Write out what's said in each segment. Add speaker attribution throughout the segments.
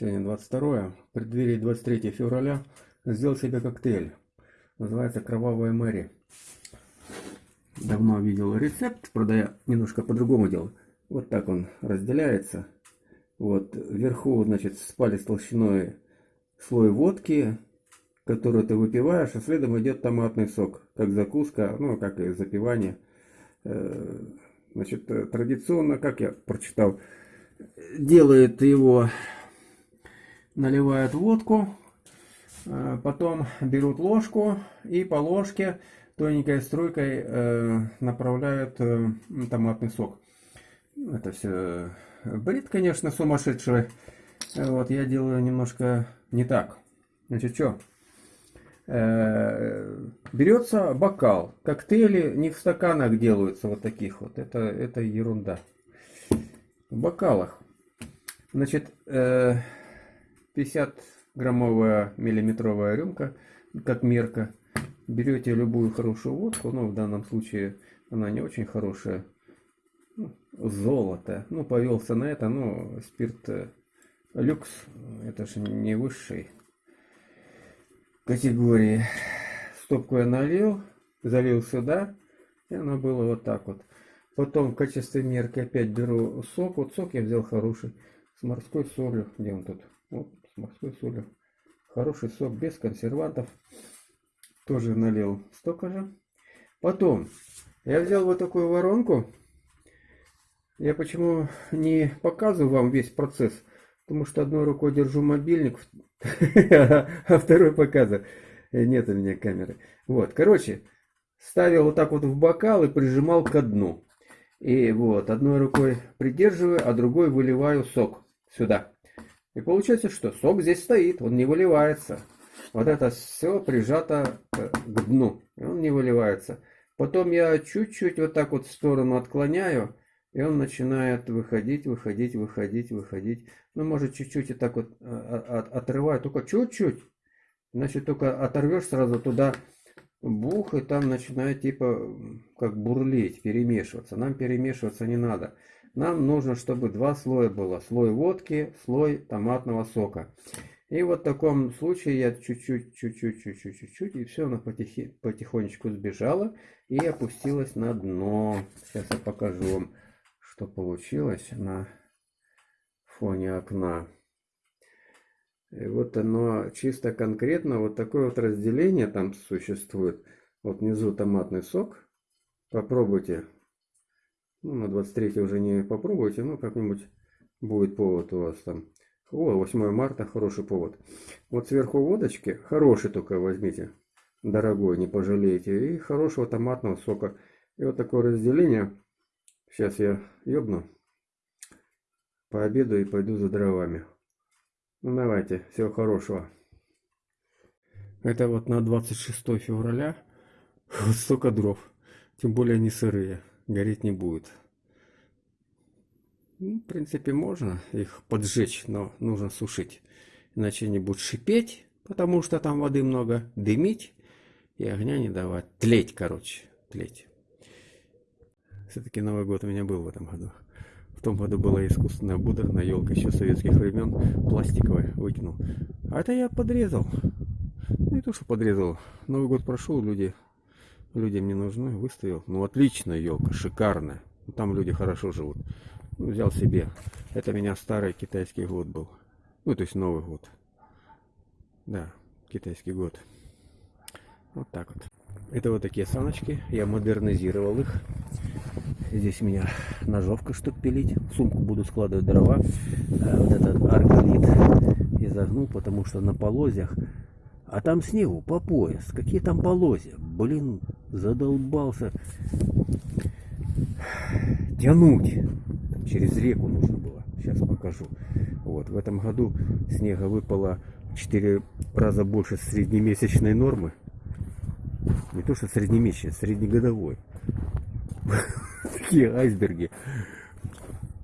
Speaker 1: Сегодня 22 в преддверии 23 февраля сделал себе коктейль. Называется Кровавая Мэри. Давно видел рецепт, правда я немножко по-другому делал. Вот так он разделяется. Вот вверху, значит, с палец толщиной слой водки, которую ты выпиваешь, а следом идет томатный сок, как закуска, ну, как и запивание. Э, значит, традиционно, как я прочитал, делает его наливают водку, э, потом берут ложку и по ложке тоненькой струйкой э, направляют э, томатный сок. Это все бред, конечно, сумасшедший. Вот, я делаю немножко не так. Значит, что? Берется бокал. Коктейли не в стаканах делаются вот таких вот. Это, это ерунда. В бокалах. Значит, 50 граммовая миллиметровая рюмка, как мерка. Берете любую хорошую водку, но в данном случае она не очень хорошая. Ну, золото. Ну, повелся на это, но спирт э, люкс, это же не высшей категории. Стопку я налил, залил сюда, и оно было вот так вот. Потом в качестве мерки опять беру сок. Вот сок я взял хороший, с морской солью. Где он тут? Вот морской солью. Хороший сок без консервантов. Тоже налил столько же. Потом я взял вот такую воронку. Я почему не показываю вам весь процесс? Потому что одной рукой держу мобильник, а второй показываю. Нет у меня камеры. Вот, короче, ставил вот так вот в бокал и прижимал ко дну. И вот, одной рукой придерживаю, а другой выливаю сок сюда. И получается, что сок здесь стоит, он не выливается. Вот это все прижато к дну, и он не выливается. Потом я чуть-чуть вот так вот в сторону отклоняю, и он начинает выходить, выходить, выходить, выходить. Ну, может, чуть-чуть и так вот а, отрываю, только чуть-чуть. Значит, только оторвешь сразу туда бух, и там начинает типа как бурлить, перемешиваться. Нам перемешиваться не надо. Нам нужно, чтобы два слоя было. Слой водки, слой томатного сока. И вот в таком случае я чуть-чуть, чуть-чуть, чуть-чуть, чуть-чуть, и все, она потихи, потихонечку сбежала и опустилась на дно. Сейчас я покажу вам, что получилось на фоне окна. И вот оно чисто конкретно, вот такое вот разделение там существует. Вот внизу томатный сок. Попробуйте ну, на 23 уже не попробуйте, но как-нибудь будет повод у вас там. О, 8 марта, хороший повод. Вот сверху водочки, хороший только возьмите, дорогой, не пожалеете. И хорошего томатного сока. И вот такое разделение. Сейчас я ёбну, пообеду и пойду за дровами. Ну давайте, всего хорошего. Это вот на 26 февраля. Вот столько дров. Тем более они сырые гореть не будет. Ну, в принципе, можно их поджечь, но нужно сушить. Иначе они будут шипеть, потому что там воды много, дымить и огня не давать. Тлеть, короче, тлеть. Все-таки Новый год у меня был в этом году. В том году была искусственная будорная елка еще советских времен, пластиковая, выкинул. А это я подрезал. Не то, что подрезал. Новый год прошел, люди людям не нужны, выставил. Ну, отличная елка, шикарная. Там люди хорошо живут. Ну, взял себе. Это у меня старый китайский год был. Ну, то есть Новый год. Да, китайский год. Вот так вот. Это вот такие саночки. Я модернизировал их. Здесь у меня ножовка, чтобы пилить. В сумку буду складывать дрова. А вот этот арголит я загнул, потому что на полозьях а там снегу по пояс. Какие там полозья? Блин, задолбался тянуть. Через реку нужно было. Сейчас покажу. Вот, в этом году снега выпало 4 раза больше среднемесячной нормы. Не то, что среднемесячной, среднегодовой. Такие айсберги.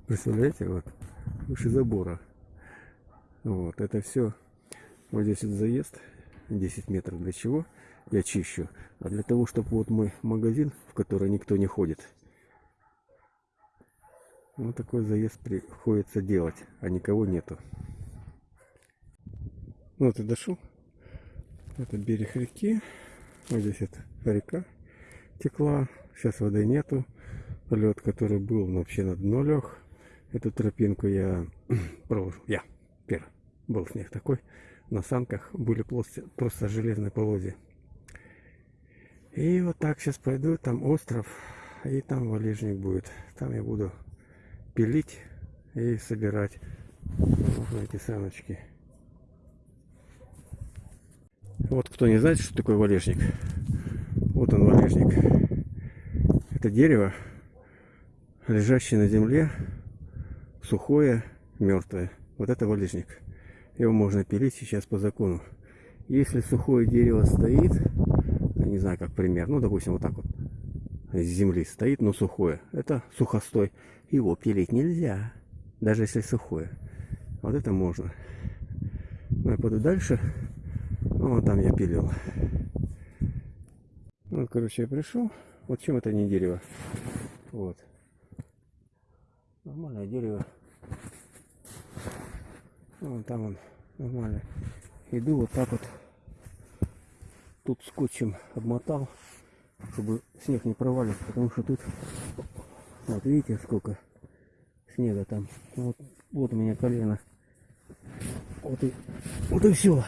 Speaker 1: Представляете, вот, выше забора. Вот, это все. Вот здесь вот заезд. 10 метров для чего я чищу? А для того, чтобы вот мой магазин, в который никто не ходит. Вот такой заезд приходится делать, а никого нету. Ну вот и дошел. Это берег реки. Вот здесь это река текла. Сейчас воды нету. Лед, который был, вообще на дно лег. Эту тропинку я проложил. Я первый. Был снег такой. На санках были просто, железные полозья. И вот так сейчас пойду. Там остров. И там валежник будет. Там я буду пилить и собирать вот эти саночки. Вот кто не знает, что такое валежник. Вот он валежник. Это дерево, лежащее на земле, сухое, мертвое. Вот это валежник. Его можно пилить сейчас по закону. Если сухое дерево стоит, не знаю как пример, ну допустим вот так вот, с земли стоит, но сухое, это сухостой. Его пилить нельзя, даже если сухое. Вот это можно. Ну я пойду дальше. Ну, вот там я пилил. Вот, короче, я пришел. Вот чем это не дерево. Вот. Нормальное дерево. Вон там он нормально. Иду вот так вот. Тут скотчем обмотал, чтобы снег не провалился, потому что тут, вот видите, сколько снега там. Вот, вот у меня колено. Вот и, вот и все.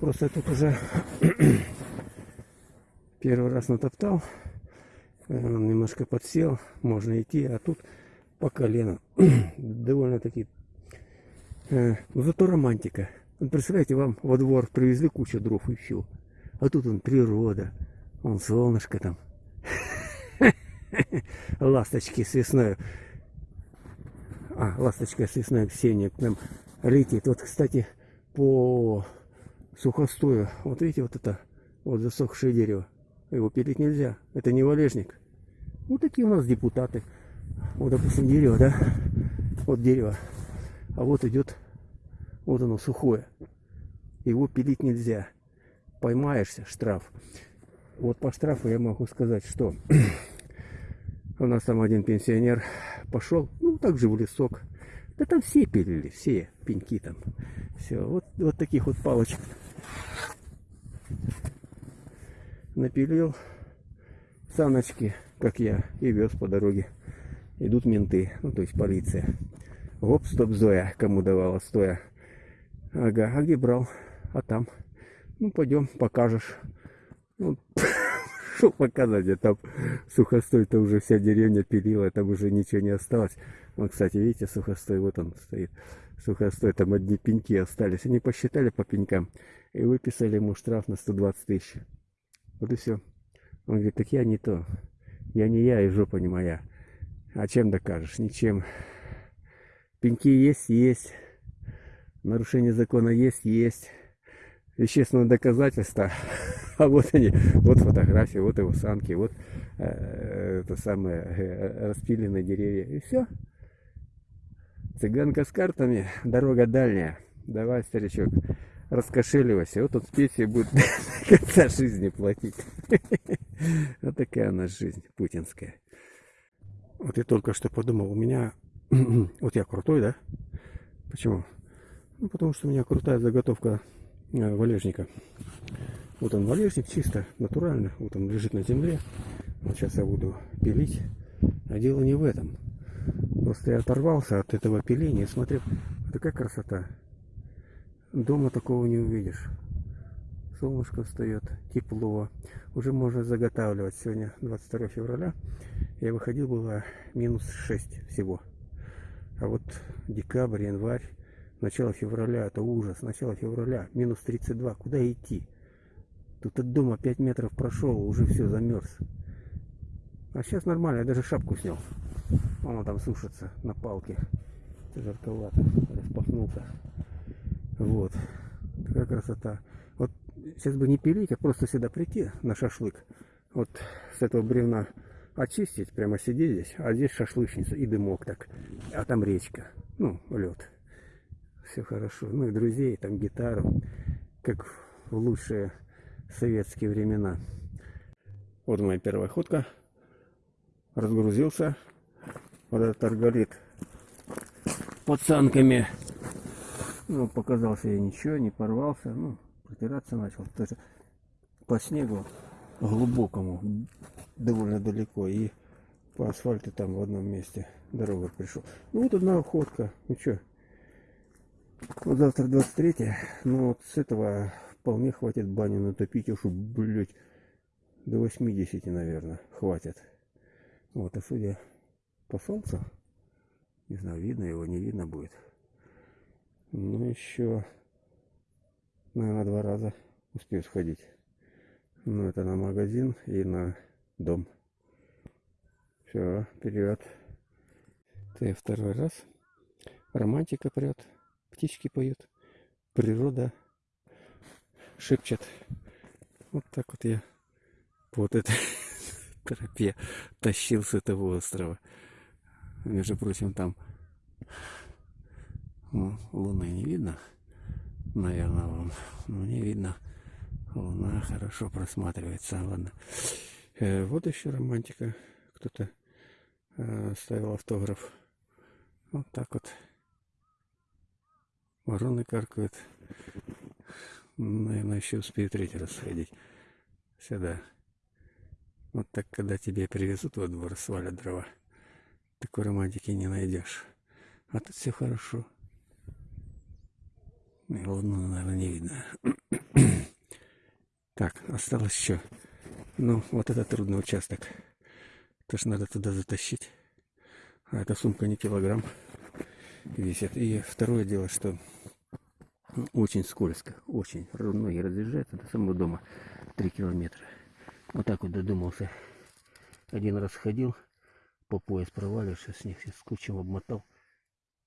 Speaker 1: Просто тут уже первый раз натоптал. Он немножко подсел, можно идти, а тут по колено. Довольно-таки. Э, ну зато романтика. Вот представляете, вам во двор привезли кучу дров и все. А тут он природа. Он солнышко там. Ласточки с весной. А, ласточка с весной Ксения к нам летит. Вот, кстати, по сухостою. Вот видите, вот это вот засохшее дерево. Его пилить нельзя. Это не валежник. Вот такие у нас депутаты. Вот, допустим, дерево, да? Вот дерево. А вот идет, вот оно сухое. Его пилить нельзя. Поймаешься, штраф. Вот по штрафу я могу сказать, что у нас там один пенсионер пошел, ну, так же в лесок. Да там все пилили, все пеньки там. Все, вот, вот таких вот палочек напилил саночки, как я, и вез по дороге. Идут менты, ну то есть полиция. Гоп, стоп, Зоя, кому давала стоя. Ага, а где брал? А там. Ну, пойдем, покажешь. Ну, показать, а там сухостой-то уже вся деревня пилила, там уже ничего не осталось. Вот, кстати, видите, сухостой, вот он стоит. Сухостой, там одни пеньки остались. Они посчитали по пенькам и выписали ему штраф на 120 тысяч. Вот и все. Он говорит, так я не то. Я не я, и жопа не моя. А чем докажешь? Ничем. Пеньки есть, есть. Нарушение закона есть, есть. Вещественное доказательство. А вот они, вот фотографии, вот его санки, вот э, это самое э, распиленные деревья. И все. Цыганка с картами, дорога дальняя. Давай, старичок раскошеливайся. Вот он в пенсии будет до конца жизни платить. Вот такая у нас жизнь путинская. Вот я только что подумал, у меня... Вот я крутой, да? Почему? Ну, потому что у меня крутая заготовка э, валежника. Вот он валежник чисто, натурально. Вот он лежит на земле. Вот сейчас я буду пилить. А дело не в этом. Просто я оторвался от этого пиления. Смотрю, такая красота. Дома такого не увидишь. Солнышко встает, тепло. Уже можно заготавливать. Сегодня 22 февраля. Я выходил, было минус 6 всего. А вот декабрь, январь, начало февраля, это ужас. Начало февраля, минус 32. Куда идти? Тут от дома 5 метров прошел, уже все замерз. А сейчас нормально, я даже шапку снял. Он там сушится на палке. Жарковато. Распахнулся. Вот. Такая красота. Вот сейчас бы не пилить, а просто сюда прийти на шашлык. Вот с этого бревна очистить, прямо сидеть здесь. А здесь шашлычница и дымок так. А там речка. Ну, лед. Все хорошо. Ну и друзей, там гитару. Как в лучшие советские времена. Вот моя первая ходка. Разгрузился. Вот этот арголит под санками Ну, показался я ничего, не порвался. Ну, протираться начал. Даже по снегу глубокому, довольно далеко. И по асфальту там в одном месте дорога пришел. Ну, вот одна уходка. Ну, что? Вот завтра 23 Ну, вот с этого вполне хватит баню натопить. Уж, блядь, до 80, наверное, хватит. Вот, а судя по солнцу, не знаю, видно его, не видно будет. Ну, еще, наверное, два раза успею сходить. Ну, это на магазин и на дом. Все, вперед. Ты второй раз. Романтика прет, птички поют, природа шепчет. Вот так вот я вот этой тропе тащил с этого острова. Между прочим, там ну, луны не видно. Наверное, вам. Ну, не видно. Луна хорошо просматривается. Ладно. Э, вот еще романтика. Кто-то э, ставил автограф. Вот так вот. Вороны каркают. Наверное, еще успею третий раз сходить сюда. Вот так, когда тебе привезут во двор, свалят дрова, такой романтики не найдешь. А тут все хорошо. И луну, наверное, не видно. так, осталось еще. Ну, вот это трудный участок. Тоже надо туда затащить. А эта сумка не килограмм весит. И второе дело, что очень скользко. Очень. Ноги разъезжаются до самого дома. Три километра. Вот так вот додумался. Один раз ходил, по пояс провалившись, с них скотчем обмотал.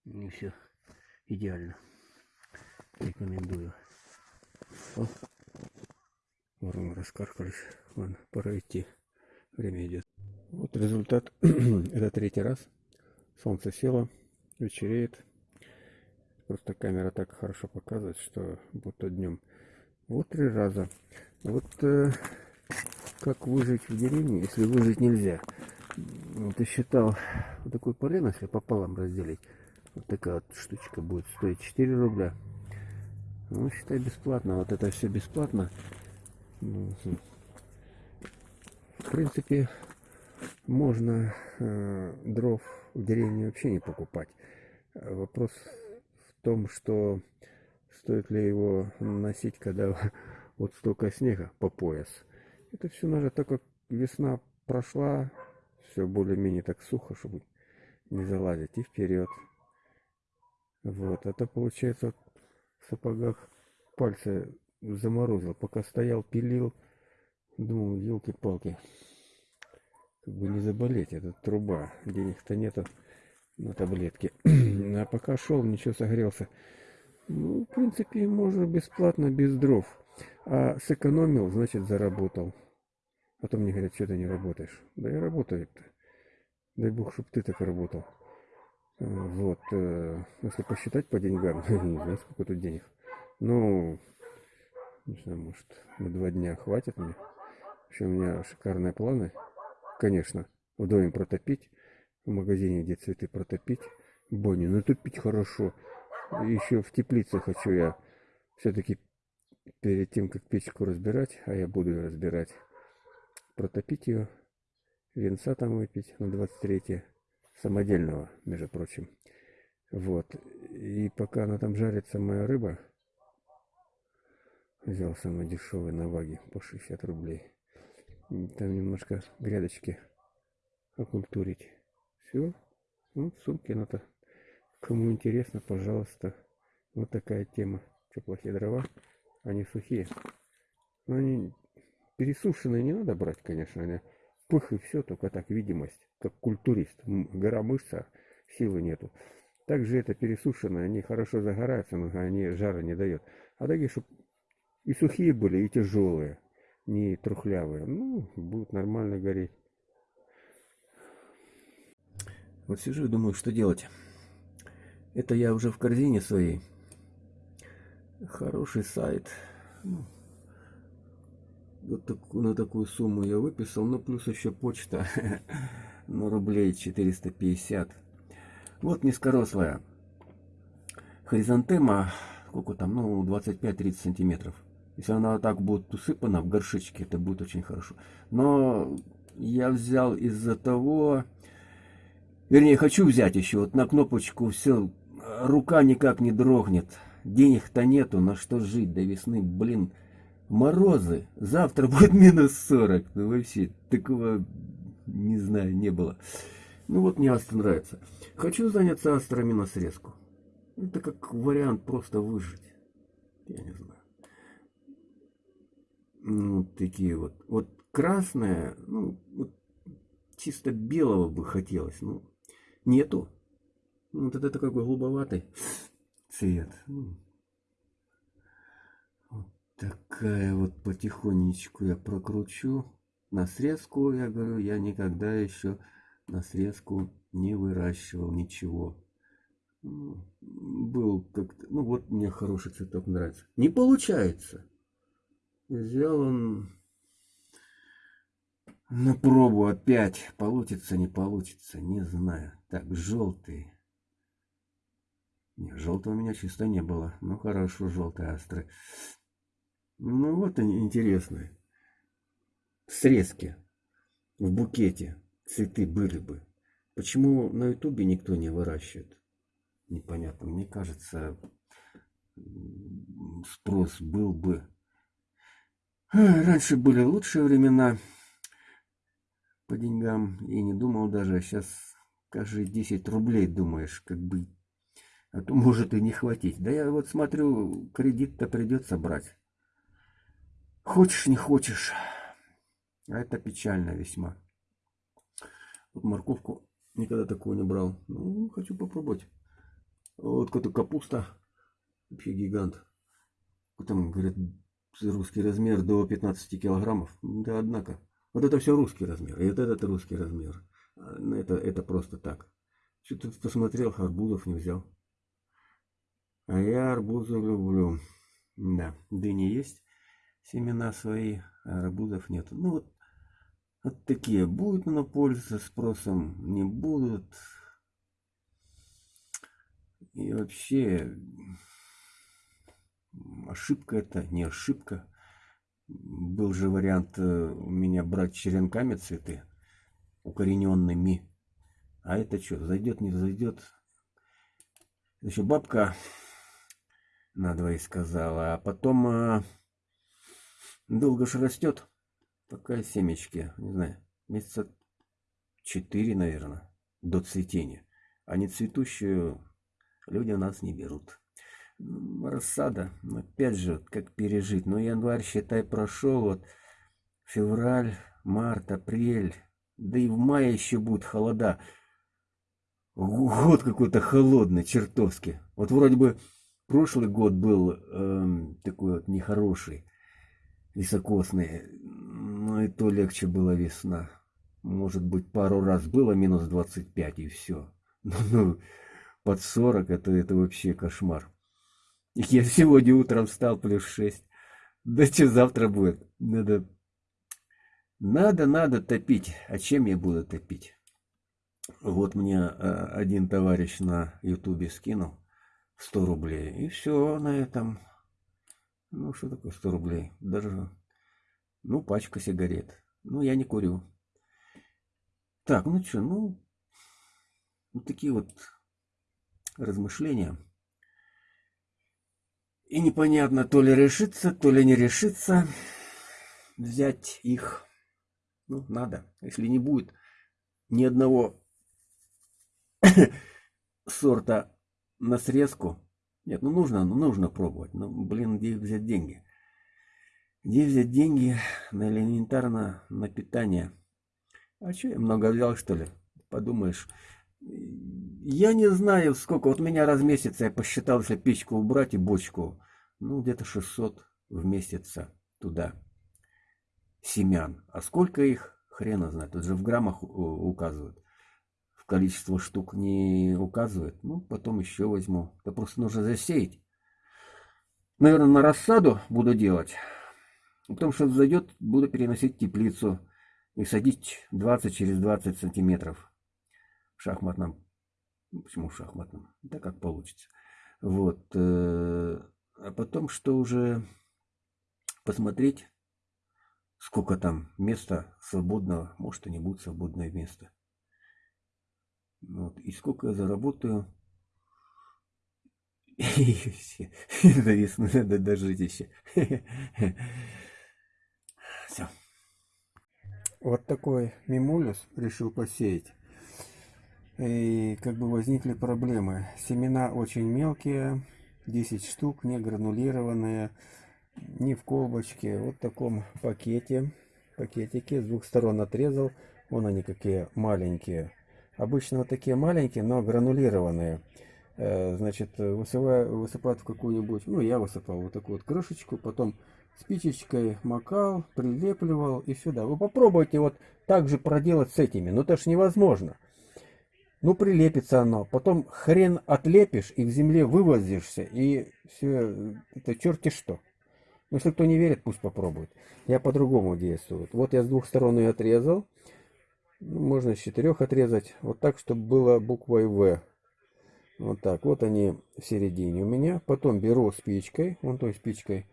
Speaker 1: И все идеально. Рекомендую. О, вороны раскаркались. Ладно, пора идти. Время идет. Вот результат. Это третий раз. Солнце село, вечереет. Просто камера так хорошо показывает, что будто днем. Вот три раза. Вот э, как выжить в деревне, если выжить нельзя. Вот я считал, вот такой полено, если пополам разделить, вот такая вот штучка будет стоить 4 рубля. Ну, считай, бесплатно. Вот это все бесплатно. Принципе, можно э, дров в деревне вообще не покупать. Вопрос в том, что стоит ли его носить, когда вот столько снега по пояс. Это все надо, так как весна прошла, все более-менее так сухо, чтобы не залазить и вперед. Вот, это получается в сапогах пальцы заморозил, пока стоял, пилил, думал, елки-палки, как бы не заболеть, это труба, денег-то нету на таблетки. а пока шел, ничего согрелся. Ну, в принципе, можно бесплатно, без дров. А сэкономил, значит, заработал. Потом мне говорят, что ты не работаешь. Да я работаю-то. Дай бог, чтобы ты так работал. Э, вот. Э, если посчитать по деньгам, не знаю, сколько тут денег. Ну, не знаю, может, на два дня хватит мне. Вообще у меня шикарные планы. Конечно, в доме протопить, в магазине, где цветы протопить, баню натопить хорошо. Еще в теплице хочу я все-таки перед тем, как печку разбирать, а я буду ее разбирать, протопить ее, венца там выпить на 23 самодельного, между прочим. Вот. И пока она там жарится, моя рыба, взял самый дешевый на ваге по 60 рублей. Там немножко грядочки окультурить. Все. Ну, сумки надо. Кому интересно, пожалуйста. Вот такая тема. Теплохие дрова. Они сухие. Но они Пересушенные не надо брать, конечно, они пых и все, только так видимость, как культурист. Гора мышца, силы нету. Также это пересушенные, они хорошо загораются, но они жара не дают. А такие, чтобы и сухие были, и тяжелые, не трухлявые. Ну, будут нормально гореть. Вот сижу и думаю, что делать. Это я уже в корзине своей. Хороший сайт. Ну, вот так, на такую сумму я выписал. Ну, плюс еще почта на рублей 450. Вот низкорослая хризантема
Speaker 2: сколько там, ну, 25-30 сантиметров. Если она так будет усыпана в горшечке, это будет очень хорошо. Но я взял из-за того, вернее, хочу взять еще, вот на кнопочку все, рука никак не дрогнет. Денег-то нету, на что жить до весны, блин. Морозы, завтра будет минус 40. Ну вообще, такого, не знаю, не было. Ну вот мне Астра нравится. Хочу заняться Астрами на срезку. Это как вариант просто выжить. Я не знаю. Ну, такие вот. Вот красное, ну, вот чисто белого бы хотелось. Ну, нету. Ну, вот это такой голубоватый цвет. Ну, вот такая вот потихонечку я прокручу. На срезку, я говорю, я никогда еще на срезку не выращивал ничего. Ну, был как-то, ну вот мне хороший цветок нравится. Не получается. Взял он на пробу опять. Получится, не получится, не знаю. Так, желтый. Не, желтого у меня чисто не было. Ну хорошо, желтый острый. Ну вот они интересные. Срезки в букете цветы были бы. Почему на ютубе никто не выращивает? Непонятно. Мне кажется, спрос был бы. Раньше были лучшие времена по деньгам. И не думал даже. А сейчас каждые 10 рублей думаешь, как бы. А то может и не хватить. Да я вот смотрю, кредит-то придется брать. Хочешь, не хочешь. А это печально весьма. Вот морковку никогда такого не брал. Ну, хочу попробовать. Вот какая-то капуста. Вообще гигант. Там, говорят, русский размер до 15 килограммов. Да, однако. Вот это все русский размер. И вот этот русский размер. А, ну, это, это просто так. Что-то посмотрел, арбузов не взял. А я арбузы люблю. Да, дыни есть. Семена свои, а арбузов нет. Ну вот вот такие. Будут на пользоваться спросом, не будут. И вообще, ошибка это, не ошибка. Был же вариант э, у меня брать черенками цветы, укорененными. А это что, зайдет, не зайдет? Еще бабка надвое сказала, а потом а, долго же растет. Пока семечки, не знаю, месяца четыре, наверное, до цветения. А не цветущую люди нас не берут. Рассада, опять же, как пережить. Ну, январь, считай, прошел, вот февраль, март, апрель, да и в мае еще будет холода. Год какой-то холодный, чертовски. Вот вроде бы прошлый год был эм, такой вот нехороший, високосный. Ну и то легче была весна. Может быть, пару раз было минус 25 и все. Ну, ну под 40 это, это вообще кошмар. Я сегодня утром встал плюс 6. Да что завтра будет? Надо, надо, надо топить. А чем я буду топить? Вот мне а, один товарищ на ютубе скинул 100 рублей. И все на этом. Ну, что такое 100 рублей? Даже ну, пачка сигарет. Ну, я не курю. Так, ну что, ну, вот такие вот размышления. И непонятно, то ли решиться, то ли не решиться взять их. Ну, надо. Если не будет ни одного сорта на срезку. Нет, ну нужно, ну нужно пробовать. Ну, блин, где взять деньги? Где взять деньги на элементарно на питание? А что, я много взял, что ли? Подумаешь. Я не знаю, сколько. Вот меня раз в месяц я посчитал, если печку убрать и бочку. Ну, где-то 600 в месяц туда семян. А сколько их? Хрена знает. Тут же в граммах указывают. В количество штук не указывают. Ну, потом еще возьму. Это просто нужно засеять. Наверное, на рассаду буду делать. Потом что зайдет, буду переносить теплицу и садить 20 через 20 сантиметров в шахматном. Ну, почему в шахматном? Да как получится. Вот. Э, а потом что уже посмотреть, сколько там места свободного, может и не будет свободное место. Вот. И сколько я заработаю. До весны надо дожить еще. Все.
Speaker 1: Вот такой мимулюс решил посеять. И как бы возникли проблемы. Семена очень мелкие, 10 штук, не гранулированные, не в колбочке. Вот в таком пакете, пакетике с двух сторон отрезал. Вон они какие маленькие. Обычно вот такие маленькие, но гранулированные. Э, значит, высыпаю, высыпают в какую-нибудь, ну я высыпал вот такую вот крышечку, потом спичечкой макал, прилепливал и сюда. Вы попробуйте вот так же проделать с этими, но это ж невозможно. Ну, прилепится оно. Потом хрен отлепишь и в земле вывозишься. И все, это черти что. Ну, если кто не верит, пусть попробует. Я по-другому действую. Вот я с двух сторон ее отрезал. Ну, можно с четырех отрезать. Вот так, чтобы было буквой В. Вот так. Вот они в середине у меня. Потом беру спичкой, вон той спичкой.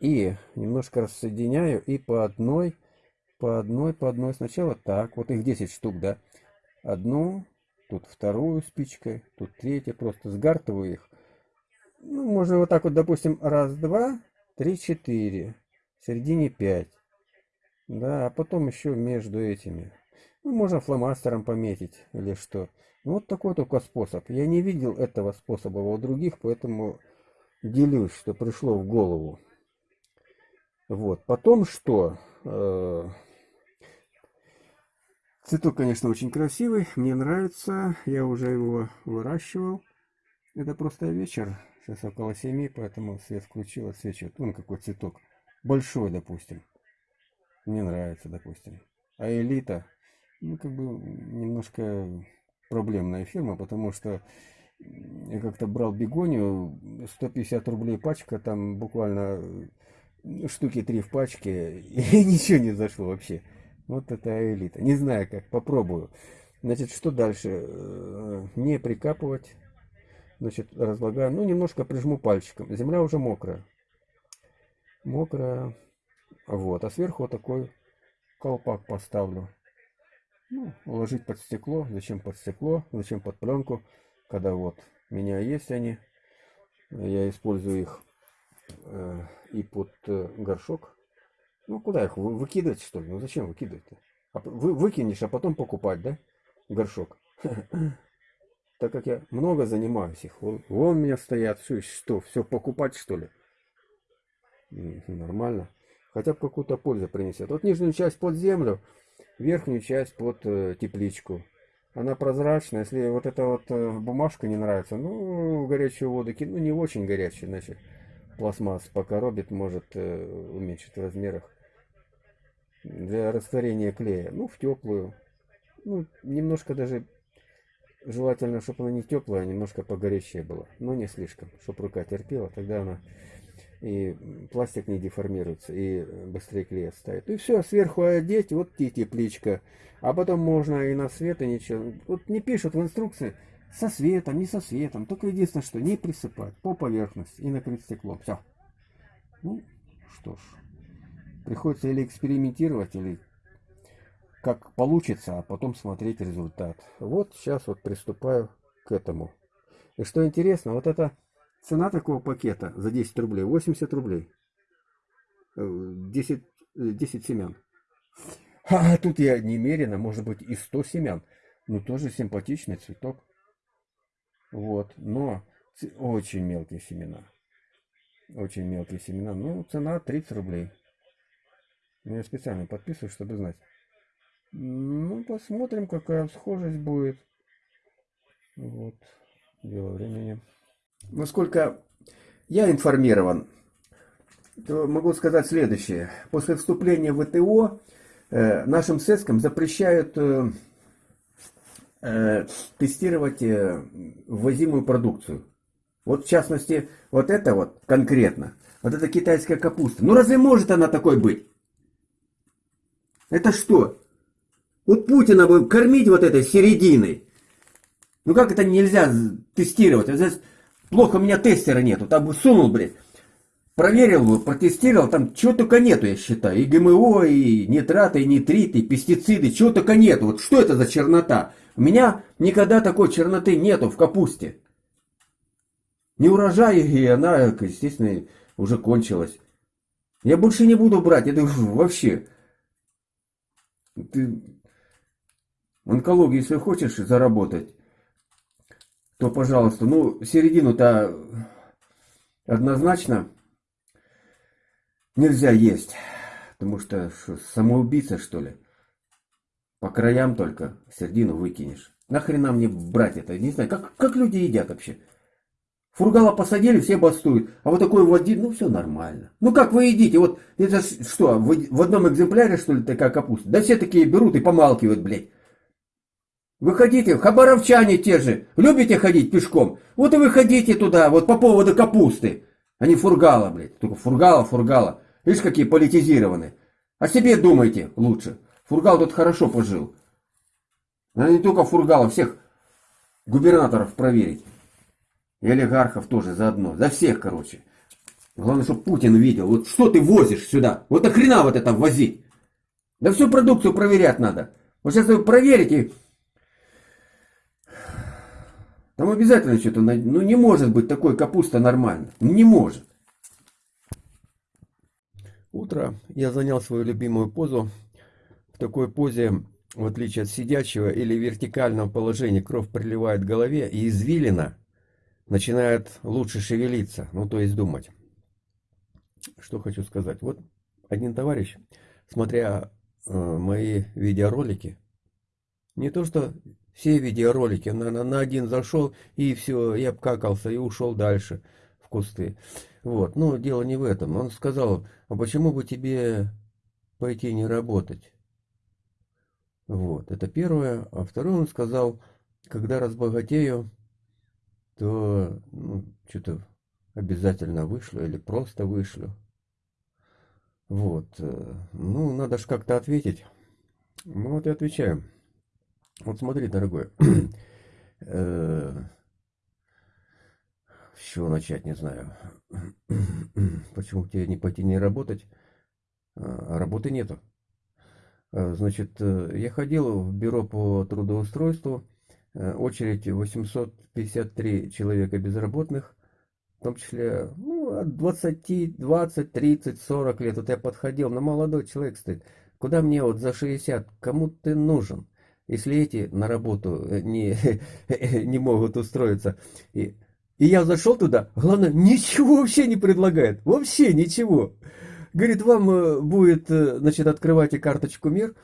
Speaker 1: И немножко рассоединяю. И по одной, по одной, по одной. Сначала так. Вот их 10 штук, да. Одну, тут вторую спичкой, тут третья, просто сгартываю их. Ну, можно вот так вот, допустим, раз, два, три, четыре, в середине пять. Да, а потом еще между этими. Ну, можно фломастером пометить или что. Ну, вот такой только способ. Я не видел этого способа у других, поэтому делюсь, что пришло в голову. Вот. Потом что? Э, Цветок, конечно, очень красивый, мне нравится, я уже его выращивал. Это просто вечер, сейчас около 7, поэтому свет включил, отсвечивает. Вон какой цветок, большой, допустим. Мне нравится, допустим. А элита, ну, как бы, немножко проблемная фирма, потому что я как-то брал бегонию, 150 рублей пачка, там буквально штуки три в пачке, и ничего не зашло вообще. Вот это элита. Не знаю как, попробую. Значит, что дальше? Э, не прикапывать. Значит, разлагаю. Ну, немножко прижму пальчиком. Земля уже мокрая. Мокрая. Вот. А сверху вот такой колпак поставлю. Ну, уложить под стекло. Зачем под стекло? Зачем под пленку? Когда вот у меня есть они. Я использую их э, и под э, горшок ну, куда их вы, выкидывать, что ли? Ну, зачем выкидывать-то? А вы выкинешь, а потом покупать, да? Горшок. Так как я много занимаюсь их. Вон, вон у меня стоят. Что, что, все покупать, что ли? Нормально. Хотя бы какую-то пользу принесет. Вот нижнюю часть под землю, верхнюю часть под э, тепличку. Она прозрачная. Если вот эта вот э, бумажка не нравится, ну, горячую воду кину. Ну, не очень горячую, значит, пластмасс покоробит, может э, уменьшить в размерах для растворения клея. Ну, в теплую. Ну, немножко даже желательно, чтобы она не теплая, а немножко погорячее была. Но не слишком, чтобы рука терпела. Тогда она и пластик не деформируется, и быстрее клей оставит. И все, сверху одеть, вот и тепличка. А потом можно и на свет, и ничего. Вот не пишут в инструкции со светом, не со светом. Только единственное, что не присыпать по поверхности и накрыть стеклом. Все. Ну, что ж. Приходится или экспериментировать, или как получится, а потом смотреть результат. Вот сейчас вот приступаю к этому. И что интересно, вот эта цена такого пакета за 10 рублей, 80 рублей. 10, э, 10 э, семян. А тут я немерено, может быть и 100 семян. Ну тоже симпатичный цветок. Вот, но очень мелкие семена. Очень мелкие семена. Ну, цена 30 рублей. Я специально подписываю, чтобы знать. Ну, посмотрим, какая схожесть будет. Вот. Дело времени. Насколько я информирован, то могу сказать следующее. После вступления в ВТО э, нашим СЭСКам запрещают э, э, тестировать э, ввозимую продукцию. Вот в частности, вот это вот конкретно, вот эта китайская капуста. Ну разве может она такой быть? Это что? Вот Путина бы кормить вот этой серединой. Ну как это нельзя тестировать? Здесь
Speaker 2: плохо у меня тестера нету. Там бы сунул, блядь. Проверил бы, протестировал, там чего только нету, я считаю. И ГМО, и нитраты, и нитриты, и пестициды, чего только нету. Вот что это за чернота? У меня никогда такой черноты нету в капусте. Не урожай, и она, естественно, уже кончилась. Я больше не буду брать, это вообще. Ты онкологию, если хочешь заработать, то, пожалуйста, ну, середину-то однозначно нельзя есть. Потому что, что самоубийца, что ли? По краям только середину выкинешь. Нахрена мне брать это? Не знаю, как, как люди едят вообще? Фургала посадили, все бастуют. А вот такой вот один, ну все нормально. Ну как вы едите? Вот это что, в одном экземпляре что ли такая капуста? Да все такие берут и помалкивают, блядь. Вы ходите, хабаровчане те же, любите ходить пешком? Вот и вы ходите туда, вот по поводу капусты. А не фургала, блядь. Только фургала, фургала. Видишь, какие политизированные. О себе думайте лучше. Фургал тут хорошо пожил. Надо не только Фургала, всех губернаторов проверить. И олигархов тоже заодно. За всех, короче. Главное, чтобы Путин видел. Вот что ты возишь сюда? Вот нахрена вот это возить? Да всю продукцию проверять надо. Вот сейчас вы проверите. Там обязательно что-то... Ну не может быть такой капуста нормально. Не может.
Speaker 3: Утро. Я занял свою любимую позу. В такой позе, в отличие от сидячего или вертикального положения, кровь приливает к голове и извилина начинает лучше шевелиться, ну то есть думать. Что хочу сказать. Вот один товарищ, смотря э, мои видеоролики, не то что все видеоролики, на, на, на один зашел и все, я обкакался и ушел дальше в кусты. Вот, но дело не в этом. Он сказал, а почему бы тебе пойти не работать? Вот, это первое. А второе он сказал, когда разбогатею, то ну, что-то обязательно вышлю или просто вышлю. Вот. Э, ну, надо же как-то ответить. Ну, вот и отвечаю. Вот смотри, дорогой. Э, с чего начать, не знаю. Почему тебе не пойти не работать? А работы нету. Э, значит, э, я ходил в бюро по трудоустройству, очередь 853 человека безработных, в том числе ну, от 20, 20, 30, 40 лет. Вот я подходил, на молодой человек стоит. Куда мне вот за 60? Кому ты нужен? Если эти на работу не, не могут устроиться. И, и я зашел туда, главное, ничего вообще не предлагает. Вообще ничего. Говорит, вам э, будет, э, значит, открывайте карточку МИР,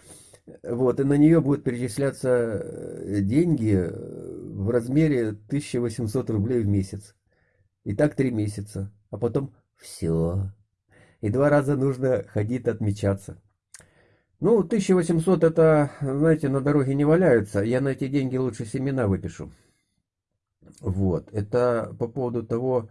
Speaker 3: вот, и на нее будут перечисляться э, деньги в размере 1800 рублей в месяц. И так три месяца. А потом все. И два раза нужно ходить отмечаться. Ну, 1800 это, знаете, на дороге не валяются. Я на эти деньги лучше семена выпишу. Вот. Это по поводу того,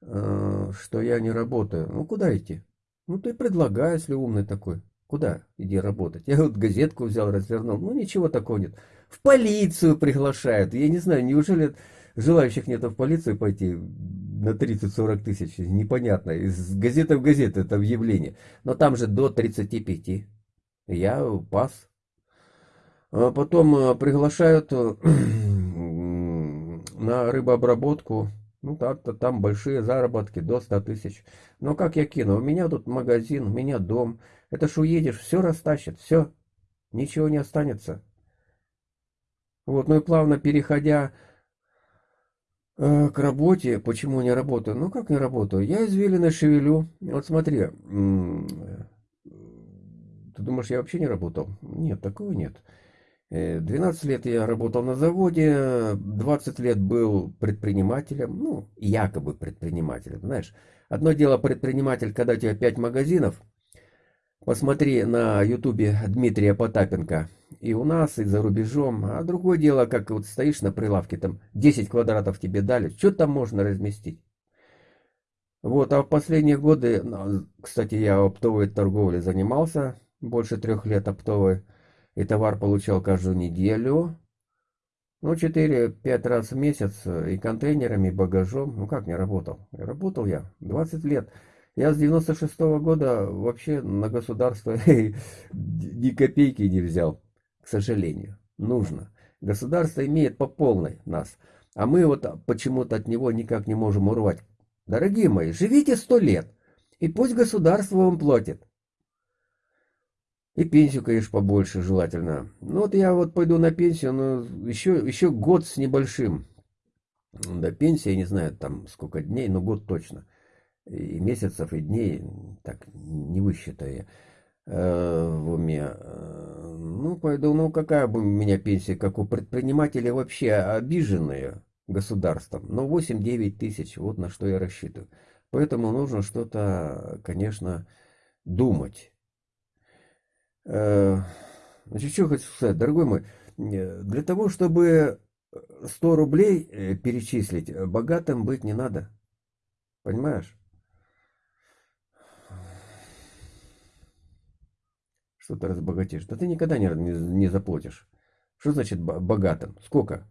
Speaker 3: что я не работаю. Ну, куда идти? Ну ты предлагай, если умный такой. Куда иди работать? Я вот газетку взял, развернул. Ну ничего такого нет. В полицию приглашают. Я не знаю, неужели желающих нет в полицию пойти на 30-40 тысяч? Непонятно. Из газеты в газету это объявление. Но там же до 35. Я пас. А потом э, приглашают э, на рыбообработку ну, так-то там большие заработки, до 100 тысяч. Но как я кину? У меня тут магазин, у меня дом. Это ж уедешь, все растащит, все. Ничего не останется. Вот, ну и плавно переходя э, к работе, почему не работаю? Ну, как не работаю? Я извилины шевелю. Вот смотри, ты думаешь, я вообще не работал? Нет, такого нет. 12 э, лет я работал на заводе, 20 лет был предпринимателем, ну, якобы предпринимателем, знаешь. Одно дело предприниматель, когда у тебя 5 магазинов, посмотри на ютубе Дмитрия Потапенко, и у нас, и за рубежом, а другое дело, как вот стоишь на прилавке, там 10 квадратов тебе дали, что там можно разместить? Вот, а в последние годы, ну, кстати, я оптовой торговлей занимался, больше трех лет оптовой, и товар получал каждую неделю. Ну, 4-5 раз в месяц э, и контейнерами, и багажом. Ну, как не работал? Работал я 20 лет. Я с 96 -го года вообще на государство ни копейки не взял, к сожалению. Нужно. Государство имеет по полной нас. А мы вот почему-то от него никак не можем урвать. Дорогие мои, живите сто лет, и пусть государство вам платит. И пенсию, конечно, побольше желательно. Ну вот я вот пойду на пенсию, но еще, еще год с небольшим. До пенсии, я не знаю, там сколько дней, но год точно. И месяцев, и дней, так не высчитаю э, в уме. Ну, пойду, ну какая бы у меня пенсия, как у предпринимателя, вообще обиженная государством. Но 8-9 тысяч, вот на что я рассчитываю. Поэтому нужно что-то, конечно, думать. Э, значит, что хочу сказать, дорогой мой, э, для того, чтобы 100 рублей э, перечислить, богатым быть не надо. Понимаешь? Что ты разбогатишь? Да ты никогда не, не, не заплатишь. Что значит богатым? Сколько?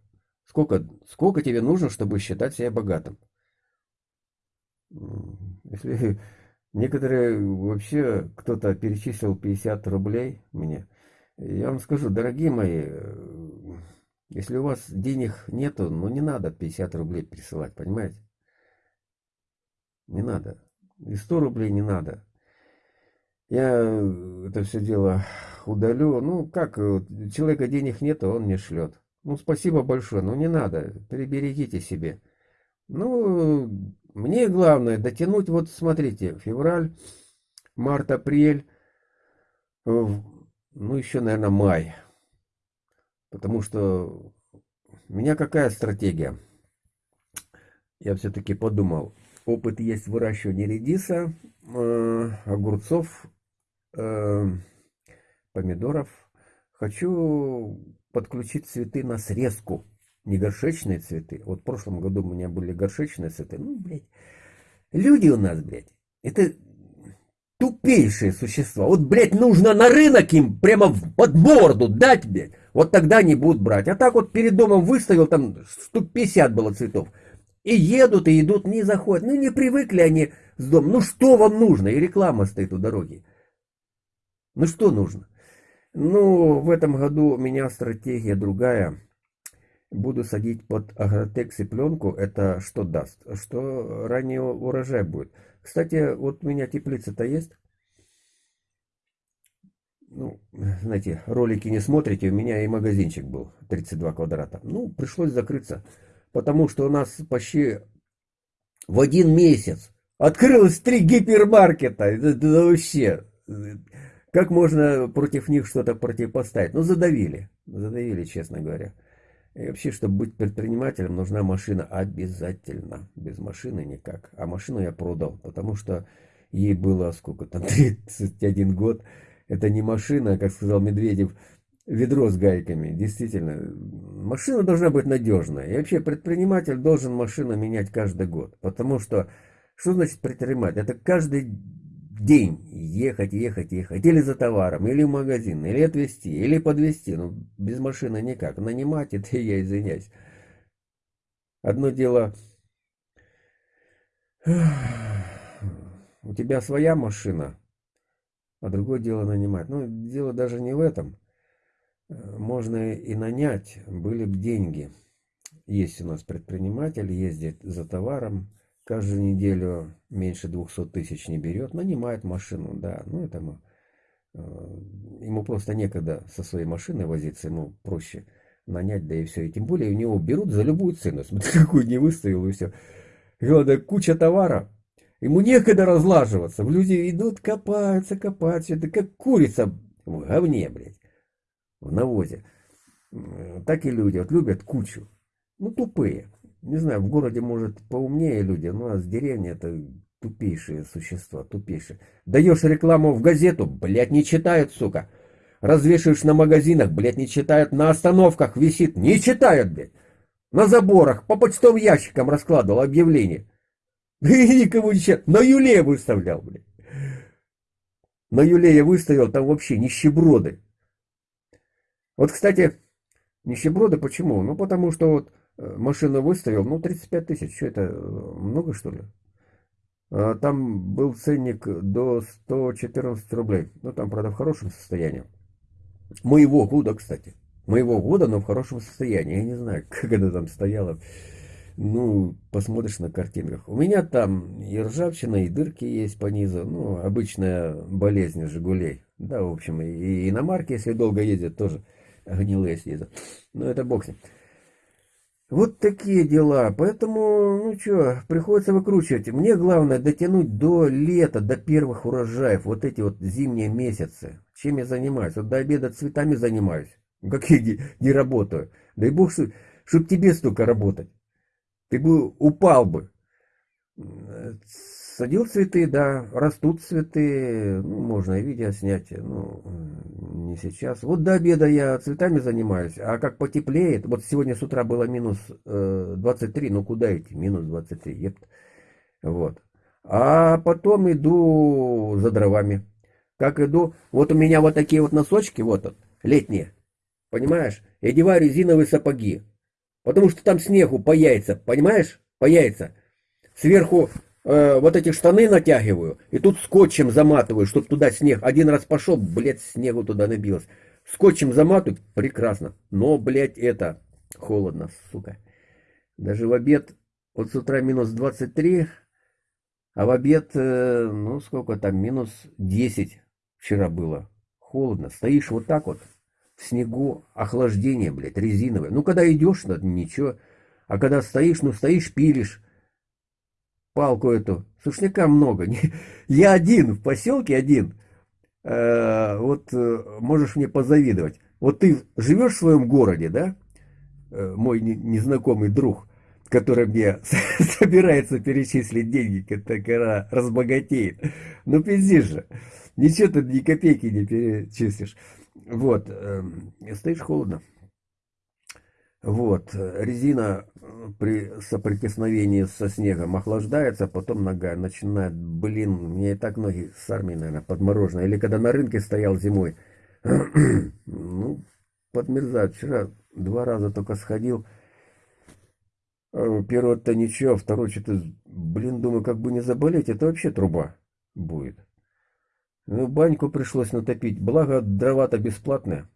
Speaker 3: Сколько, сколько тебе нужно, чтобы считать себя богатым? Если Некоторые вообще, кто-то перечислил 50 рублей мне. Я вам скажу, дорогие мои, э, если у вас денег нету, ну не надо 50 рублей присылать, понимаете? Не надо. И 100 рублей не надо. Я это все дело удалю. Ну, как, человека денег нету, он мне шлет. Ну, спасибо большое, но не надо, приберегите себе. Ну, мне главное дотянуть, вот смотрите, февраль, март, апрель, ну еще, наверное, май. Потому что у меня какая стратегия? Я все-таки подумал, опыт есть выращивания редиса, э, огурцов, э, помидоров. Хочу подключить цветы на срезку не горшечные цветы. Вот в прошлом году у меня были горшечные цветы. Ну, блядь, люди у нас, блядь, это тупейшие существа. Вот, блядь, нужно на рынок им прямо в под морду дать, блядь. Вот тогда не будут брать. А так вот перед домом выставил, там штук 50 было цветов. И едут, и идут, не заходят. Ну, не привыкли они с дома. Ну, что вам нужно? И реклама стоит у дороги. Ну, что нужно? Ну, в этом году у меня стратегия другая буду садить под агротекс и пленку, это что даст? Что ранее урожай будет. Кстати, вот у меня теплица-то есть. Ну, знаете, ролики не смотрите, у меня и магазинчик был, 32 квадрата. Ну, пришлось закрыться, потому что у нас почти в один месяц открылось три гипермаркета. Это, это вообще, как можно против них что-то противопоставить? Ну, задавили, задавили, честно говоря. И вообще, чтобы быть предпринимателем, нужна машина обязательно. Без машины никак. А машину я продал, потому что ей было сколько там, 31 год. Это не машина, как сказал Медведев, ведро с гайками. Действительно, машина должна быть надежная. И вообще предприниматель должен машину менять каждый год. Потому что, что значит предприниматель? Это каждый день ехать, ехать, ехать, или за товаром, или в магазин, или отвезти, или подвезти, ну, без машины никак, нанимать это я извиняюсь. Одно дело, у тебя своя машина, а другое дело нанимать. Ну, дело даже не в этом. Можно и нанять, были бы деньги. Есть у нас предприниматель, ездит за товаром, каждую неделю меньше 200 тысяч не берет, нанимает машину, да, ну это ему, э, ему просто некогда со своей машиной возиться, ему проще нанять, да и все. И тем более у него берут за любую цену, смотри, какую не выставил, и все. Главное, куча товара, ему некогда разлаживаться, люди идут, копаются, копаются, это как курица в говне, блядь, в навозе. Так и люди, вот любят кучу, ну тупые. Не знаю, в городе, может, поумнее люди, но у нас в деревне это тупейшие существа, тупейшие. Даешь рекламу в газету, блядь, не читают, сука. Развешиваешь на магазинах, блядь, не читают. На остановках висит, не читают, блядь. На заборах, по почтовым ящикам раскладывал объявление. И никому не читают. На Юле выставлял, блядь. На Юле я выставил, там вообще нищеброды. Вот, кстати, Нищеброды почему? Ну, потому что вот э, машину выставил, ну, 35 тысяч, что это, э, много что ли? А там был ценник до 114 рублей. Ну, там, правда, в хорошем состоянии. Моего года, кстати. Моего года, но в хорошем состоянии. Я не знаю, как она там стояла. Ну, посмотришь на картинках. У меня там и ржавчина, и дырки есть по низу. Ну, обычная болезнь Жигулей. Да, в общем, и иномарки, если долго ездят, тоже гнилые съездят. Но это бог с ним. Вот такие дела. Поэтому, ну что, приходится выкручивать. Мне главное дотянуть до лета, до первых урожаев. Вот эти вот зимние месяцы. Чем я занимаюсь? Вот до обеда цветами занимаюсь. Как я не, не работаю. Дай бог, чтобы тебе столько работать. Ты бы упал бы. Садил цветы, да, растут цветы, ну, можно и видео снять, ну, не сейчас. Вот до обеда я цветами занимаюсь, а как потеплеет, вот сегодня с утра было минус э, 23, ну куда идти, минус 23, епт. Вот. А потом иду за дровами. Как иду, вот у меня вот такие вот носочки, вот, летние, понимаешь, я одеваю резиновые сапоги, потому что там снегу по яйца, понимаешь, по яйца. Сверху э, вот эти штаны натягиваю, и тут скотчем заматываю, чтобы туда снег. Один раз пошел, блядь, снегу туда набилось. Скотчем заматываю, прекрасно. Но, блядь, это холодно, сука. Даже в обед, вот с утра минус 23, а в обед, э, ну сколько там, минус 10 вчера было. Холодно. Стоишь вот так вот, в снегу, охлаждение, блядь, резиновое. Ну, когда идешь, ну, ничего. А когда стоишь, ну, стоишь, пилишь палку эту. Сушняка много. Я один, в поселке один. Э, вот э, можешь мне позавидовать. Вот ты живешь в своем городе, да? Э, мой незнакомый друг, который мне собирается перечислить деньги, когда разбогатеет. Ну, пиздишь же. Ничего ты ни копейки не перечислишь. Вот. Стоишь холодно. Вот, резина при соприкосновении со снегом охлаждается, потом нога начинает, блин, мне и так ноги с армии, наверное, подмороженные. Или когда на рынке стоял зимой, ну, подмерзают. Вчера два раза только сходил. Э, первый-то ничего, второй что-то, блин, думаю, как бы не заболеть, это вообще труба будет. Ну, баньку пришлось натопить, благо дрова-то бесплатные.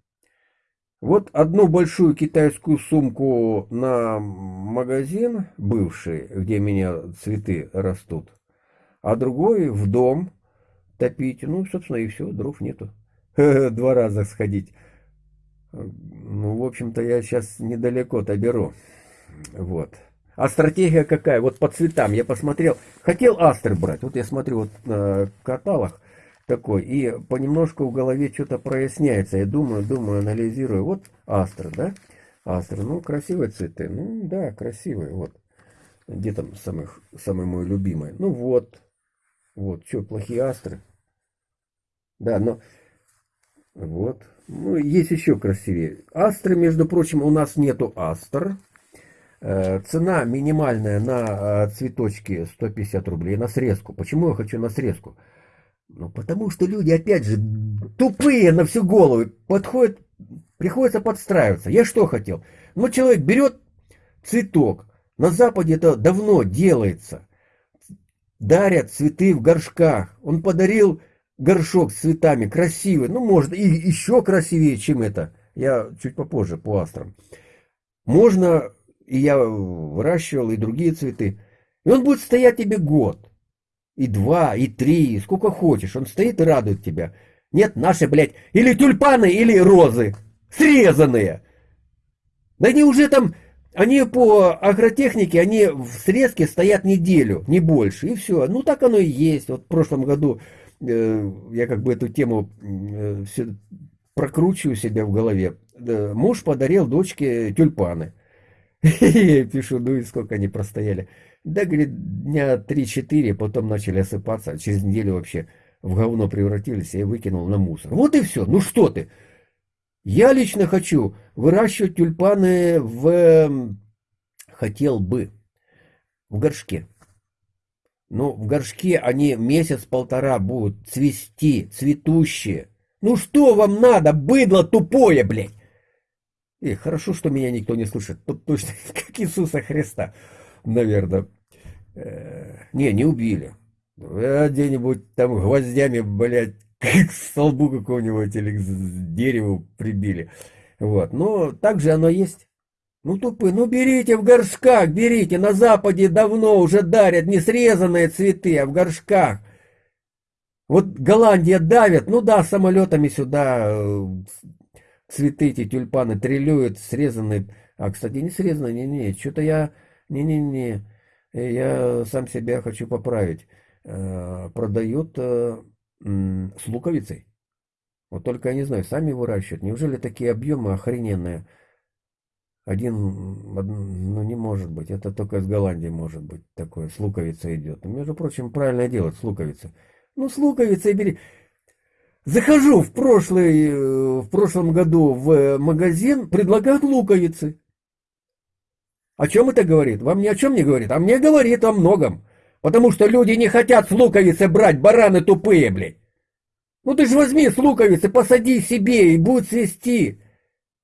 Speaker 3: Вот одну большую китайскую сумку на магазин бывший, где меня цветы растут, а другой в дом топить. Ну, собственно, и все, дров нету. Два раза сходить. Ну, в общем-то, я сейчас недалеко-то беру. Вот. А стратегия какая? Вот по цветам я посмотрел. Хотел астр брать. Вот я смотрю вот на каталог такой, и понемножку в голове что-то проясняется. Я думаю, думаю, анализирую. Вот астра, да? Астра, ну, красивые цветы. Ну, да, красивые, вот. Где там самых, самый мой любимый? Ну, вот. Вот, что, плохие астры? Да, но... Вот. Ну, есть еще красивее. Астры, между прочим, у нас нету астр. Э, цена минимальная на э, цветочки 150 рублей, на срезку. Почему я хочу на срезку? Ну, потому что люди, опять же, тупые на всю голову, подходят, приходится подстраиваться. Я что хотел? Ну, человек берет цветок, на Западе это давно делается. Дарят цветы в горшках. Он подарил горшок с цветами, красивый, ну, может, и еще красивее, чем это. Я чуть попозже по астрам. Можно, и я выращивал, и другие цветы. И он будет стоять тебе год и два, и три, сколько хочешь. Он стоит и радует тебя. Нет, наши, блядь, или тюльпаны, или розы. Срезанные. Да они уже там, они по агротехнике, они в срезке стоят неделю, не больше. И все. Ну, так оно и есть. Вот в прошлом году э, я как бы эту тему э, все прокручиваю себя в голове. Э, муж подарил дочке тюльпаны. Я пишу, ну и сколько они простояли. Да, говорит, дня 3-4, потом начали осыпаться, а через неделю вообще в говно превратились, я выкинул на мусор. Вот и все. Ну что ты? Я лично хочу выращивать тюльпаны в... Хотел бы. В горшке. Но в горшке они месяц-полтора будут цвести, цветущие. Ну что вам надо, быдло тупое, блядь? И хорошо, что меня никто не слышит. Тут точно как Иисуса Христа, наверное. Э, не, не убили. А где-нибудь там гвоздями, блядь, к столбу какого-нибудь или к дереву прибили. Вот. Но так же оно есть. Ну, тупы, ну берите в горшках, берите. На Западе давно уже дарят не срезанные цветы, а в горшках. Вот Голландия давит, ну да, самолетами сюда э, цветы эти тюльпаны триллюют, срезанные. А, кстати, не срезанные, не-не, что-то я, не-не-не, я сам себя хочу поправить. Э, продают э, с луковицей. Вот только я не знаю, сами выращивают. Неужели такие объемы охрененные? Один, ну не может быть, это только из Голландии может быть такое, с луковицей идет. Ну, между прочим, правильно делать с луковицей. Ну, с луковицей бери. Захожу в, прошлый, э, в прошлом году в магазин, предлагают луковицы. О чем это говорит? Вам ни о чем не говорит, а мне говорит о многом. Потому что люди не хотят с луковицы брать, бараны тупые, блядь. Ну ты же возьми с луковицы, посади себе и будет свести.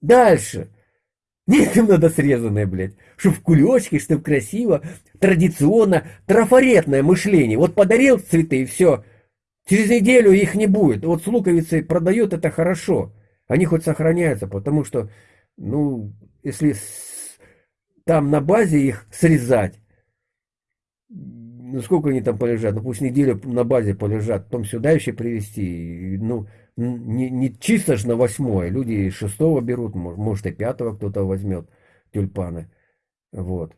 Speaker 3: Дальше. Нет, им надо срезанное, блядь. Чтоб в кулечке, чтоб красиво, традиционно, трафаретное мышление. Вот подарил цветы и все. Через неделю их не будет. Вот с луковицей продают это хорошо. Они хоть сохраняются, потому что, ну, если там на базе их срезать, ну сколько они там полежат, ну пусть неделю на базе полежат, потом сюда еще привезти, ну, не, не чисто же на восьмое, люди шестого берут, может и пятого кто-то возьмет тюльпаны, вот.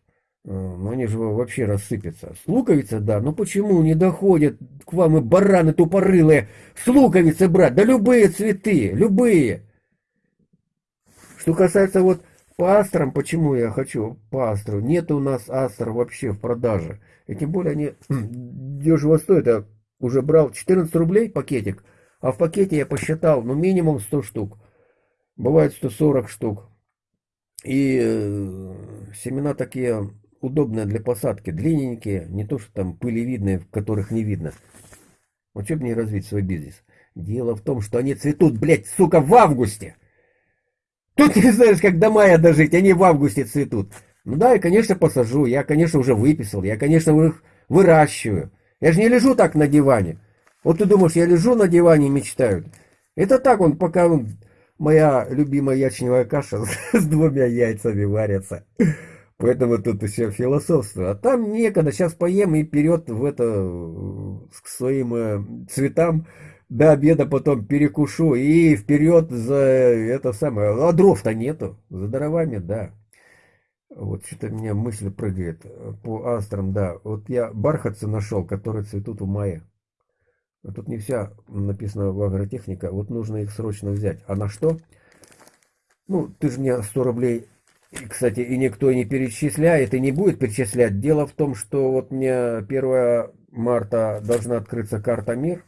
Speaker 3: Э, но они же вообще рассыпятся. С луковицы, да, но почему не доходят к вам и бараны тупорылые с луковицы брать? Да любые цветы, любые. Что касается вот по астрам, почему я хочу по астру? Нет у нас астр вообще в продаже. И тем более они дешево стоят. Я уже брал 14 рублей пакетик, а в пакете я посчитал, ну минимум 100 штук. Бывает 140 штук. И э, семена такие удобные для посадки, длинненькие, не то что там пылевидные, в которых не видно. Вот что мне развить свой бизнес? Дело в том, что они цветут, блядь, сука, в августе. Тут не знаешь, как до мая дожить, они в августе цветут. Ну да, я, конечно, посажу, я, конечно, уже выписал, я, конечно, их выращиваю. Я же не лежу так на диване. Вот ты думаешь, я лежу на диване и мечтаю. Это так он, пока он, моя любимая ячневая каша с двумя яйцами варится. Поэтому тут еще философство. А там некогда, сейчас поем и вперед в это, к своим э, цветам до обеда потом перекушу и вперед за это самое. А дров-то нету. За дровами, да. Вот что-то у меня мысль прыгает по астрам, да. Вот я бархатцы нашел, которые цветут в мае. А тут не вся написано в агротехника. Вот нужно их срочно взять. А на что? Ну, ты же мне 100 рублей, кстати, и никто не перечисляет, и не будет перечислять. Дело в том, что вот мне 1 марта должна открыться карта МИР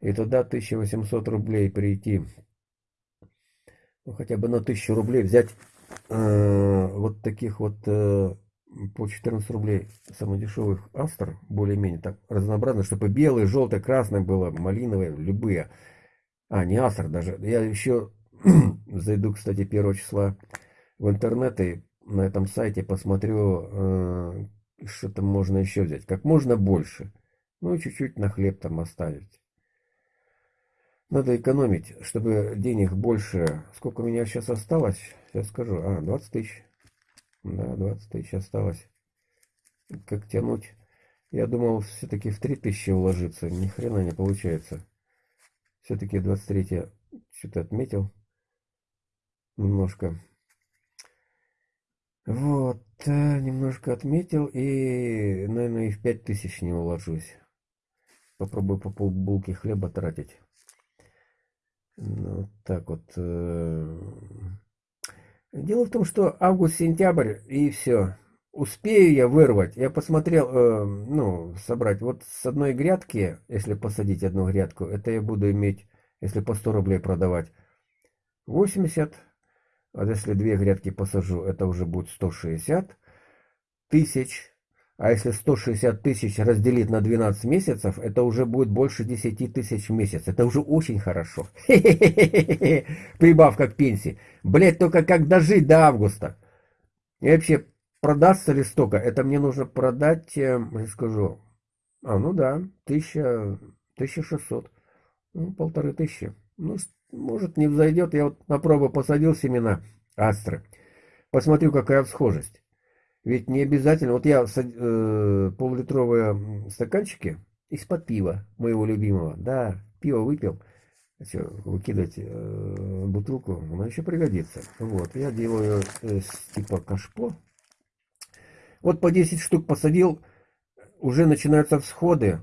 Speaker 3: и туда 1800 рублей прийти. Ну, хотя бы на 1000 рублей взять э, вот таких вот э, по 14 рублей самых дешевых астр, более-менее так разнообразно, чтобы белый, желтый, красный было, малиновые, любые. А, не астр даже. Я еще зайду, кстати, 1 числа в интернет и на этом сайте посмотрю, э, что там можно еще взять. Как можно больше. Ну и чуть-чуть на хлеб там оставить. Надо экономить, чтобы денег больше. Сколько у меня сейчас осталось? Сейчас скажу. А, 20 тысяч. Да, 20 тысяч осталось. Как тянуть? Я думал, все-таки в 3 тысячи уложиться. Ни хрена не получается. Все-таки 23 что-то отметил. Немножко. Вот, э, немножко отметил. И, наверное, и в 5 тысяч не уложусь. Попробую по полбулки хлеба тратить. Ну, так вот. Э, дело в том, что август-сентябрь и все. Успею я вырвать. Я посмотрел, э, ну, собрать. Вот с одной грядки, если посадить одну грядку, это я буду иметь, если по 100 рублей продавать, 80. А если две грядки посажу, это уже будет 160 тысяч. А если 160 тысяч разделить на 12 месяцев, это уже будет больше 10 тысяч в месяц. Это уже очень хорошо. Прибавка к пенсии. Блять, только как дожить до августа. И вообще, продастся ли столько? Это мне нужно продать, э, я скажу, а, ну да, 1000, 1600. Ну, полторы тысячи. Ну, может, не взойдет. Я вот на пробу посадил семена астры. Посмотрю, какая всхожесть. Ведь не обязательно. Вот я э, полулитровые стаканчики из-под пива моего любимого. Да, пиво выпил. Что, выкидывать э, бутылку, она еще пригодится. Вот, я делаю э, типа кашпо. Вот по 10 штук посадил, уже начинаются всходы.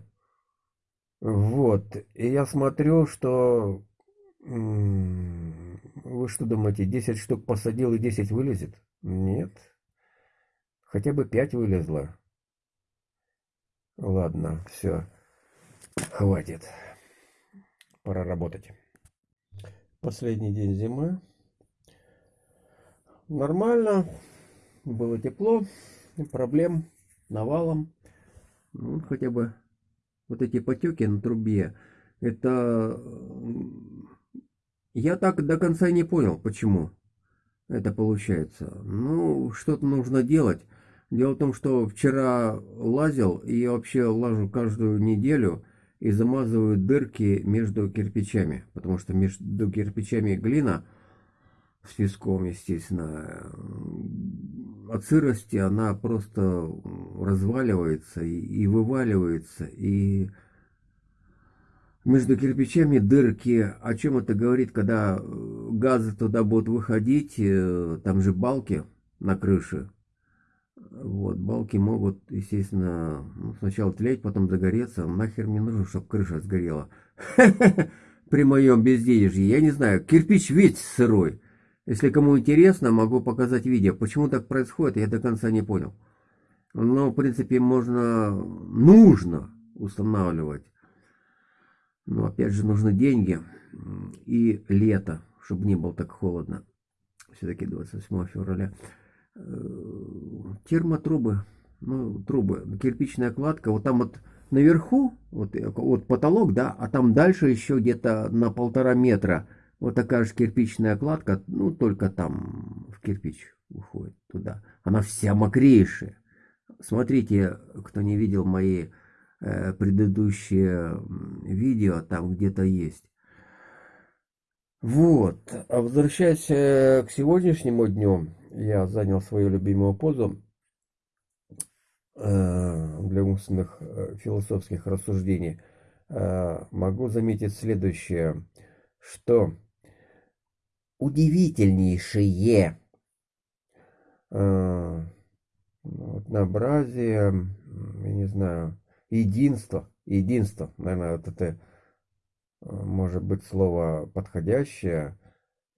Speaker 3: Вот, и я смотрю, что... Вы что думаете, 10 штук посадил и 10 вылезет? Нет, Хотя бы пять вылезло. Ладно, все. Хватит. Пора работать. Последний день зимы. Нормально. Было тепло. Проблем навалом. Ну, хотя бы вот эти потеки на трубе. Это... Я так до конца не понял, почему это получается. Ну, что-то нужно делать. Дело в том, что вчера лазил, и я вообще лажу каждую неделю и замазываю дырки между кирпичами, потому что между кирпичами глина с песком, естественно, от сырости она просто разваливается и, и вываливается, и между кирпичами дырки. О чем это говорит, когда газы туда будут выходить, э, там же балки на крыше, вот, балки могут, естественно, ну, сначала тлеть, потом загореться. Нахер мне нужно, чтобы крыша сгорела. При моем безденежье. Я не знаю, кирпич ведь сырой. Если кому интересно, могу показать видео. Почему так происходит, я до конца не понял. Но, в принципе, можно, нужно устанавливать. Но, опять же, нужны деньги и лето, чтобы не было так холодно. Все-таки 28 февраля. Термотрубы, ну, трубы, кирпичная кладка, вот там вот наверху, вот, э, вот потолок, да, а там дальше еще где-то на полтора метра вот такая же кирпичная кладка, ну, только там в кирпич уходит туда. Она вся мокрейшая. Смотрите, кто не видел мои э, предыдущие видео, там где-то есть. Вот, а возвращаясь э, к сегодняшнему дню, я занял свою любимую позу э, для умственных э, философских рассуждений, могу заметить следующее, что удивительнейшее однообразие, я не знаю, единство, единство, наверное, вот это может быть слово подходящее,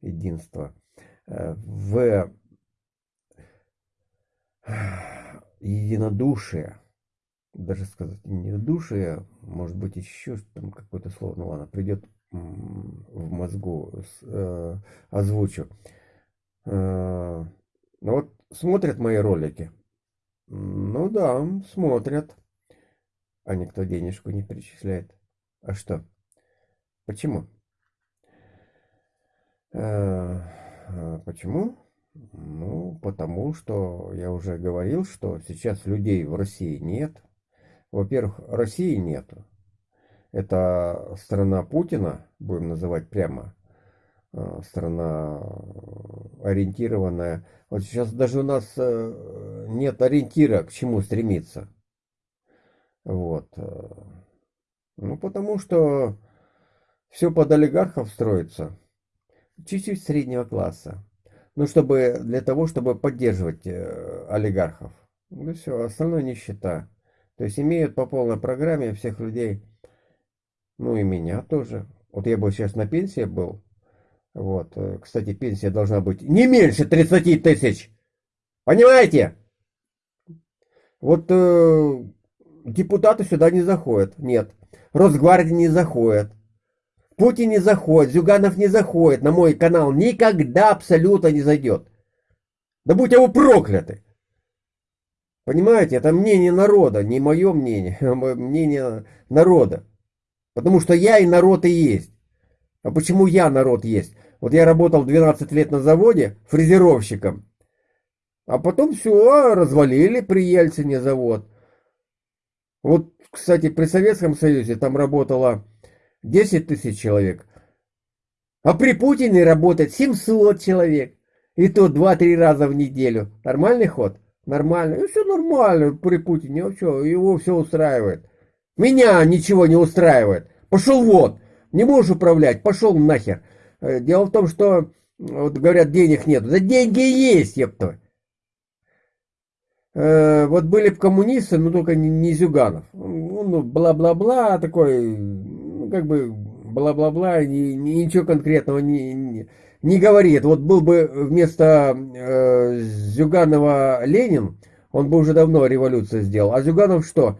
Speaker 3: единство, в единодушие, даже сказать единодушие, может быть еще там какое-то слово, ну ладно, придет в мозгу, э, озвучу. Э, ну вот смотрят мои ролики. Ну да, смотрят. А никто денежку не перечисляет. А что? Почему? Э, почему? Ну, потому что я уже говорил, что сейчас людей в России нет. Во-первых, России нету. Это страна Путина, будем называть прямо, э, страна ориентированная. Вот сейчас даже у нас э, нет ориентира, к чему стремиться. Вот. Ну, потому что все под олигархов строится. Чуть-чуть среднего класса. Ну, чтобы, для того, чтобы поддерживать э, олигархов. Ну, все, остальное нищета. То есть имеют по полной программе всех людей, ну и меня тоже. Вот я бы сейчас на пенсии был. Вот, э, кстати, пенсия должна быть не меньше 30 тысяч. Понимаете? Вот э, депутаты сюда не заходят. Нет. Росгвардия не заходит. Путин не заходит, Зюганов не заходит, на мой канал никогда абсолютно не зайдет. Да будь его прокляты. Понимаете, это мнение народа, не мое мнение, а мнение народа. Потому что я и народ и есть. А почему я народ есть? Вот я работал 12 лет на заводе фрезеровщиком. А потом все, развалили при Ельцине завод. Вот, кстати, при Советском Союзе там работало 10 тысяч человек. А при Путине работает 700 человек. И то 2-3 раза в неделю. Нормальный ход? Нормально. И все нормально при Путине. Все, его все устраивает. Меня ничего не устраивает. Пошел вот. Не можешь управлять. Пошел нахер. Э, дело в том, что, вот говорят, денег нет. Да деньги есть, епта. Э, вот были бы коммунисты, но только не, не Зюганов. Ну, бла-бла-бла, такой, как бы, бла-бла-бла, ни, ни, ничего конкретного не, не, не говорит. Вот был бы вместо э, Зюганова Ленин, он бы уже давно революцию сделал. А Зюганов что?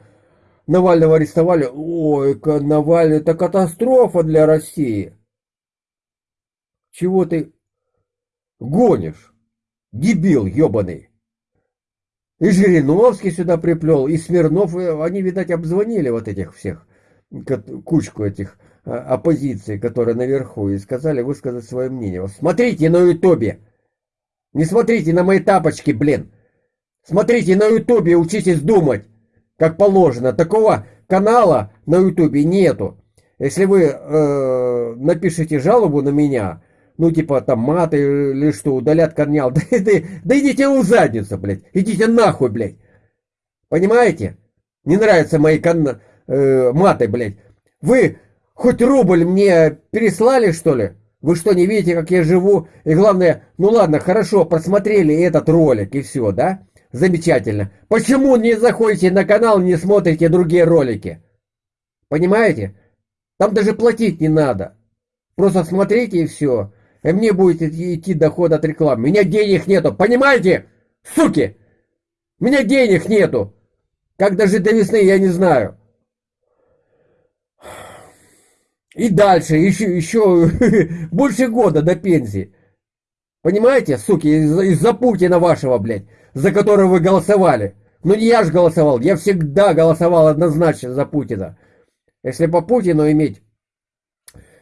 Speaker 3: Навального арестовали. Ой, Навальный, это катастрофа для России. Чего ты гонишь? Дебил ебаный. И Жириновский сюда приплел, и Смирнов, они, видать, обзвонили вот этих всех, кучку этих а, оппозиции, которые наверху, и сказали высказать свое мнение. Смотрите на ютубе! Не смотрите на мои тапочки, блин! Смотрите на ютубе, учитесь думать, как положено. Такого канала на ютубе нету. Если вы э, напишите жалобу на меня, ну, типа, там, маты или что, удалят корнял. Да, да, да идите в задницу, блядь. Идите нахуй, блядь. Понимаете? Не нравятся мои кон... э, маты, блядь. Вы хоть рубль мне переслали, что ли? Вы что, не видите, как я живу? И главное, ну ладно, хорошо, просмотрели этот ролик и все, да? Замечательно. Почему не заходите на канал, не смотрите другие ролики? Понимаете? Там даже платить не надо. Просто смотрите и все и мне будет идти доход от рекламы. У меня денег нету, понимаете? Суки! У меня денег нету. Как дожить до весны, я не знаю. И дальше, еще, еще больше года до пенсии. Понимаете, суки, из-за из Путина вашего, блядь, за которого вы голосовали. Ну не я же голосовал, я всегда голосовал однозначно за Путина. Если по Путину иметь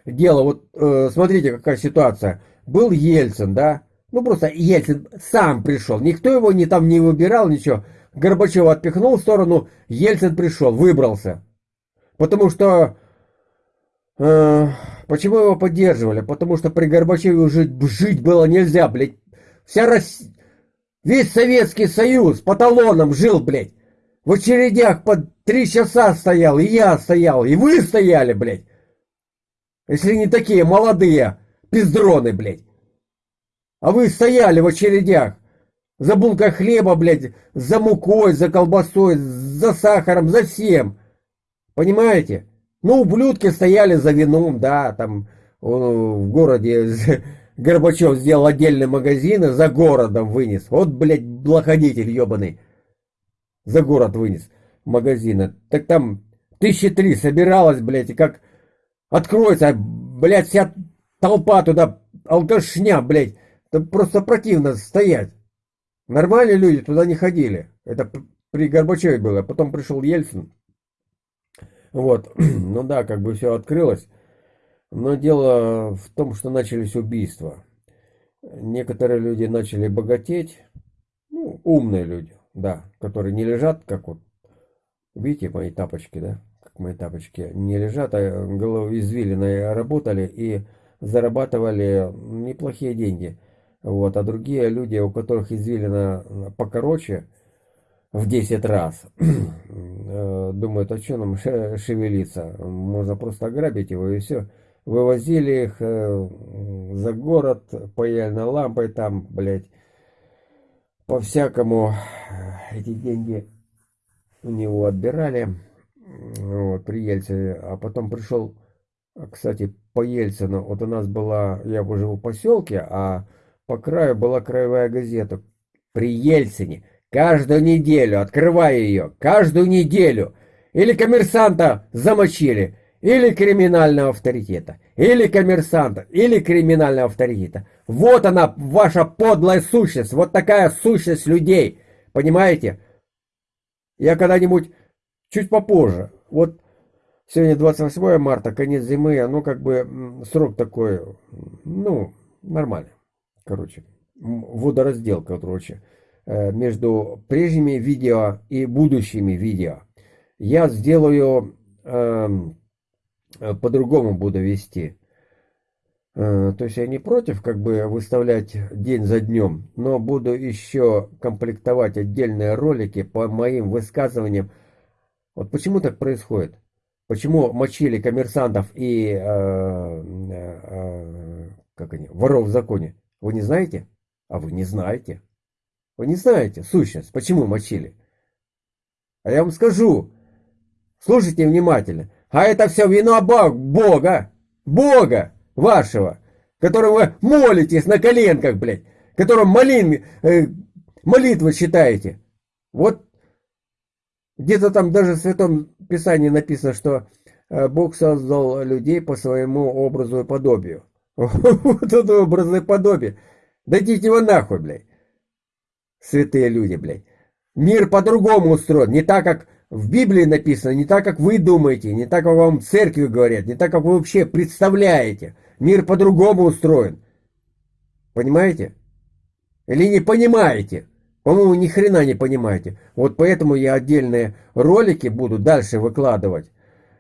Speaker 3: дело, вот э, смотрите, какая ситуация. Был Ельцин, да? Ну просто Ельцин сам пришел. Никто его не там не выбирал, ничего. Горбачева отпихнул в сторону, Ельцин пришел, выбрался. Потому что... Э, почему его поддерживали? Потому что при Горбачеве уже жить было нельзя, блядь. Вся Россия... Весь Советский Союз по талонам жил, блядь. В очередях под три часа стоял, и я стоял, и вы стояли, блядь. Если не такие молодые пиздроны, блядь. А вы стояли в очередях. За булкой хлеба, блядь, за мукой, за колбасой, за сахаром, за всем. Понимаете? Ну, ублюдки стояли за вином, да, там в городе Горбачев сделал отдельный магазин и за городом вынес. Вот, блядь, блоходитель ебаный. За город вынес магазина. Так там тысячи три собиралось, блядь, и как Откроется, блядь, вся толпа туда, алкашня, блядь. Это просто противно стоять. Нормальные люди туда не ходили. Это при Горбачеве было. Потом пришел Ельцин. Вот. Ну да, как бы все открылось. Но дело в том, что начались убийства. Некоторые люди начали богатеть. Ну, умные люди, да, которые не лежат, как вот, видите, мои тапочки, да, мои тапочки, не лежат, а извилины работали и зарабатывали неплохие деньги. Вот, а другие люди, у которых извилина покороче, в 10 раз, э, думают, а что нам шевелиться, можно просто ограбить его и все. Вывозили их э, за город паяльной лампой там, блядь, по-всякому эти деньги у него отбирали. Вот, при Ельцине, а потом пришел, кстати, по Ельцину, вот у нас была, я живу в поселке, а по краю была краевая газета. При Ельцине. Каждую неделю, открывая ее, каждую неделю. Или коммерсанта замочили, или криминального авторитета, или коммерсанта, или криминального авторитета. Вот она, ваша подлая сущность, вот такая сущность людей, понимаете? Я когда-нибудь чуть попозже. Вот сегодня 28 марта, конец зимы, ну как бы срок такой, ну, нормальный. Короче, водоразделка, короче, между прежними видео и будущими видео. Я сделаю, эм, э, по-другому буду вести. Э, то есть я не против как бы выставлять день за днем, но буду еще комплектовать отдельные ролики по моим высказываниям. Вот почему так происходит? Почему мочили коммерсантов и э, э, э, как они, воров в законе? Вы не знаете? А вы не знаете. Вы не знаете сущность, почему мочили. А я вам скажу. Слушайте внимательно. А это все вина Бога. Бога вашего, которого вы молитесь на коленках, блядь, которым молин, э, молитвы читаете. Вот где-то там даже в Святом Писании написано, что э, Бог создал людей по своему образу и подобию. Вот это образ и подобие. Дайте его нахуй, блядь. Святые люди, блядь. Мир по-другому устроен, не так, как в Библии написано, не так, как вы думаете, не так, как вам церкви говорят, не так, как вы вообще представляете. Мир по-другому устроен. Понимаете? Или не понимаете? По-моему, ни хрена не понимаете. Вот поэтому я отдельные ролики буду дальше выкладывать.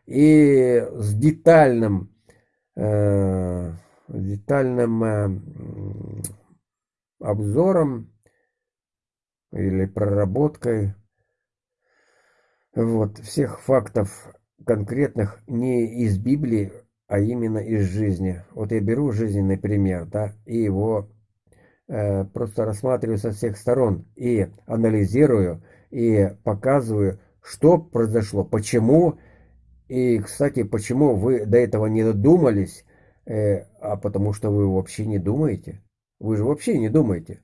Speaker 3: И с детальным, э, детальным э, обзором или проработкой вот, всех фактов конкретных не из Библии, а именно из жизни. Вот я беру жизненный пример, да, и его э, просто рассматриваю со всех сторон и анализирую, и показываю, что произошло, почему, и, кстати, почему вы до этого не додумались, э, а потому что вы вообще не думаете. Вы же вообще не думаете.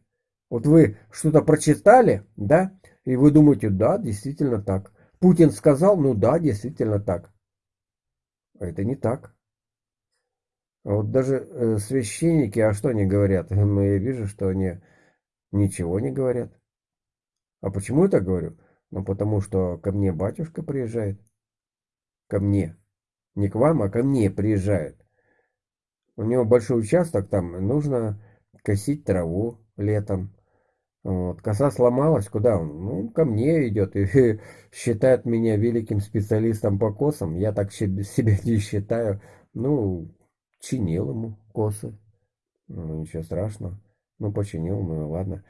Speaker 3: Вот вы что-то прочитали, да, и вы думаете, да, действительно так. Путин сказал, ну да, действительно так. А это не так. А вот даже э, священники, а что они говорят? Ну, я вижу, что они ничего не говорят. А почему я так говорю? Ну, потому что ко мне батюшка приезжает. Ко мне. Не к вам, а ко мне приезжает. У него большой участок, там нужно косить траву летом. Вот. Коса сломалась, куда он? Ну, ко мне идет и считает меня великим специалистом по косам. Я так себя не считаю. Ну, чинил ему косы. Ну, ничего страшного. Ну, починил, ну ладно.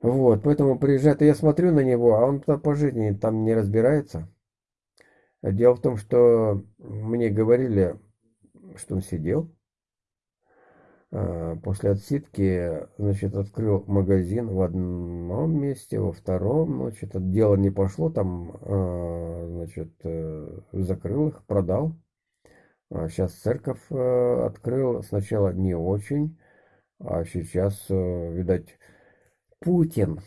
Speaker 3: Вот, поэтому приезжает, и я смотрю на него, а он по жизни там не разбирается. Дело в том, что мне говорили, что он сидел. А, после отсидки, значит, открыл магазин в одном месте, во втором, ну, что-то дело не пошло, там, а, значит, э, закрыл их, продал. Сейчас а церковь э, открыл, сначала не очень, а сейчас, э, видать, Путин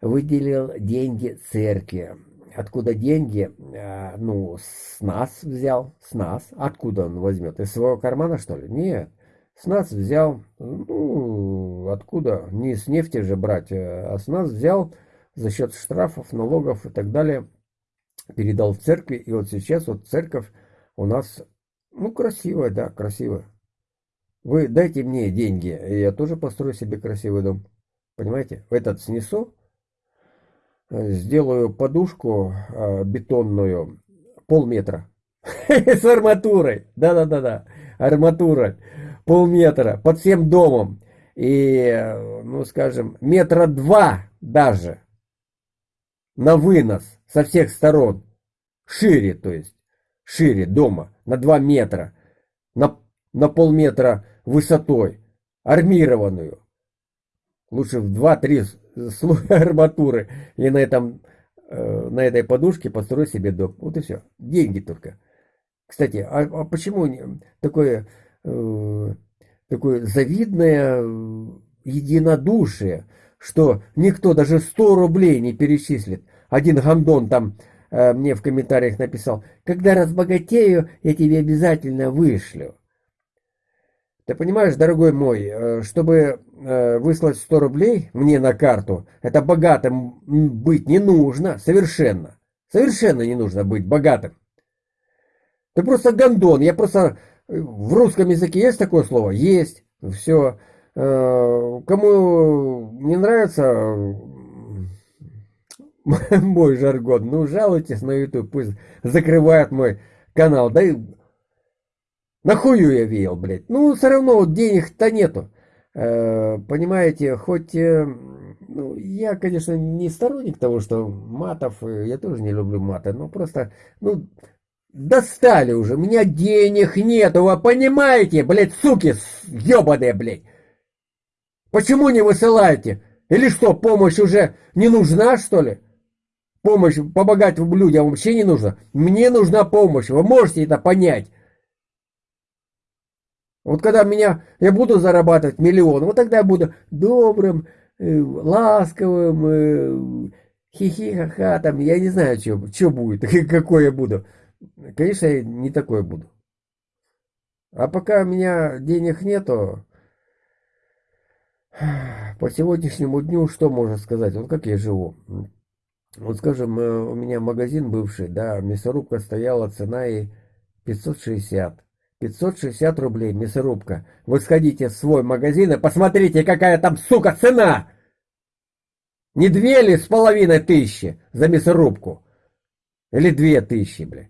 Speaker 3: выделил деньги церкви. Откуда деньги? Э, ну, с нас взял, с нас. Откуда он возьмет? Из своего кармана, что ли? Нет. С нас взял, ну, откуда? Не с нефти же брать, а с нас взял за счет штрафов, налогов и так далее. Передал в церкви, и вот сейчас вот церковь у нас, ну, красивая, да, красивая. Вы дайте мне деньги, и я тоже построю себе красивый дом. Понимаете? Этот снесу, сделаю подушку э, бетонную полметра с арматурой. Да-да-да-да, арматура полметра под всем домом. И, ну, скажем, метра два даже на вынос со всех сторон. Шире, то есть шире дома на 2 метра, на, на полметра высотой, армированную. Лучше в 2-3 слоя арматуры и на, этом, э, на этой подушке построй себе дом. Вот и все. Деньги только. Кстати, а, а почему такое, такое завидное единодушие, что никто даже 100 рублей не перечислит? Один гандон там Э, мне в комментариях написал, когда разбогатею, я тебе обязательно вышлю. Ты понимаешь, дорогой мой, э, чтобы э, выслать 100 рублей мне на карту, это богатым быть не нужно, совершенно. Совершенно не нужно быть богатым. Ты просто гондон. Я просто... э, В русском языке есть такое слово? Есть. Все. Кому не нравится мой жаргон, ну жалуйтесь на YouTube, пусть закрывают мой канал. Да и нахую я веял, блядь. Ну, все равно вот денег-то нету. Э, Понимаете, хоть... э, ну, я, конечно, не сторонник того, что матов, э, я тоже не люблю маты, но просто, ну, достали уже, у меня денег нету, вы понимаете, блядь, суки ебаные, блядь. Почему не высылаете? Или что, помощь уже не нужна, что ли? Помощь помогать людям вообще не нужно. Мне нужна помощь, вы можете это понять. Вот когда меня, я буду зарабатывать миллион, вот тогда я буду добрым, э, ласковым, э, хихи-ха-ха, там, я не знаю, что будет, какой я буду. Конечно, я не такой буду. А пока у меня денег нету, по сегодняшнему дню что можно сказать? Вот как я живу. Вот скажем, э, у меня магазин бывший, да, мясорубка стояла, цена и 560. 560 рублей мясорубка. Вы сходите в свой магазин и посмотрите, какая там, сука, цена! Не две ли с половиной тысячи за мясорубку? Или две тысячи, бля.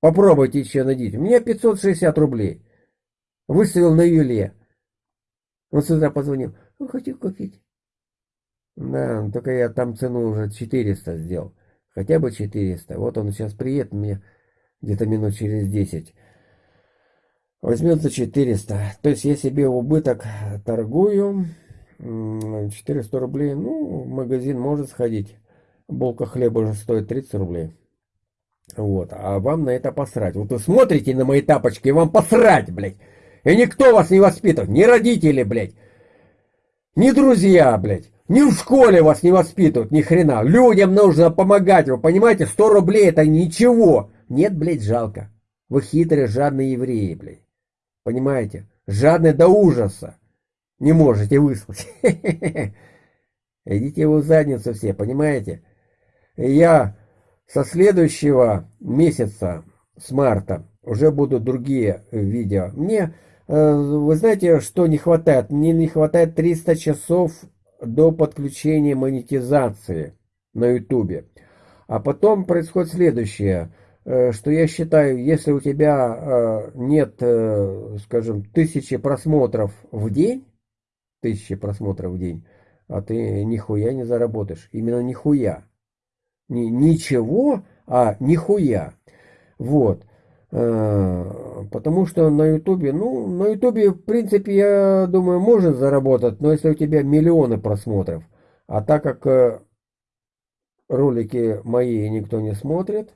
Speaker 3: Попробуйте еще найдите. У меня 560 рублей. Выставил на Юле. Он с утра позвонил. Он хотел купить. Да, ну, только я там цену уже 400 сделал. Хотя бы 400. Вот он сейчас приедет мне где-то минут через 10. Возьмет за 400. То есть я себе убыток торгую. 400 рублей. Ну, в магазин может сходить. Булка хлеба уже стоит 30 рублей. Вот. А вам на это посрать. Вот вы смотрите на мои тапочки, и вам посрать, блядь. И никто вас не воспитывает. Ни родители, блядь. Ни друзья, блядь. Ни в школе вас не воспитывают, ни хрена. Людям нужно помогать, вы понимаете? 100 рублей это ничего. Нет, блядь, жалко. Вы хитрые, жадные евреи, блядь. Понимаете? Жадные до ужаса. Не можете выслать. Идите в задницу все, понимаете? Я со следующего месяца, с марта, уже будут другие видео. Мне, э, вы знаете, что не хватает? Мне не хватает 300 часов до подключения монетизации на ютубе. А потом происходит следующее, э, что я считаю, если у тебя э, нет, скажем, тысячи просмотров в день, тысячи просмотров в день, а ты нихуя не заработаешь. Именно нихуя. Не ничего, а нихуя. Вот. Потому что на ютубе, ну, на ютубе, в принципе, я думаю, можно заработать, но если у тебя миллионы просмотров, а так как ролики мои никто не смотрит,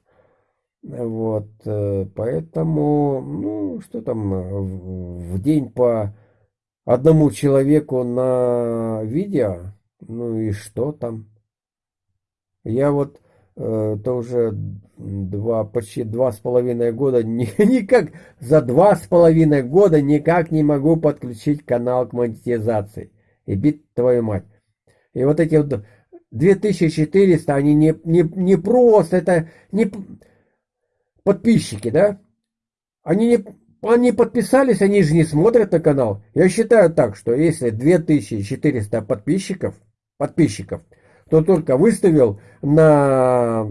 Speaker 3: вот, поэтому, ну, что там, в день по одному человеку на видео, ну и что там? Я вот э, то уже два, почти два с половиной года, ни, никак, за два с половиной года никак не могу подключить канал к монетизации. И бит твою мать. И вот эти вот 2400, они не, не, не просто, это не подписчики, да? Они не, они подписались, они же не смотрят на канал. Я считаю так, что если 2400 подписчиков, подписчиков, то только выставил на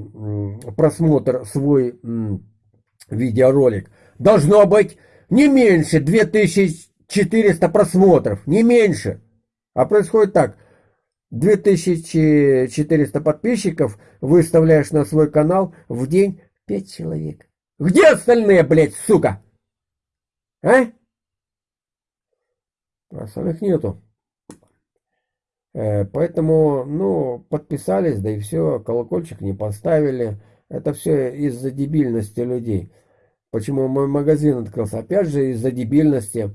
Speaker 3: просмотр свой видеоролик, должно быть не меньше 2400 просмотров, не меньше. А происходит так, 2400 подписчиков выставляешь на свой канал в день 5 человек. Где остальные, блядь, сука? А? А самих нету. Э, поэтому, ну, подписались, да и все, колокольчик не поставили. Это все из-за дебильности людей. Почему мой магазин открылся? Опять же, из-за дебильности.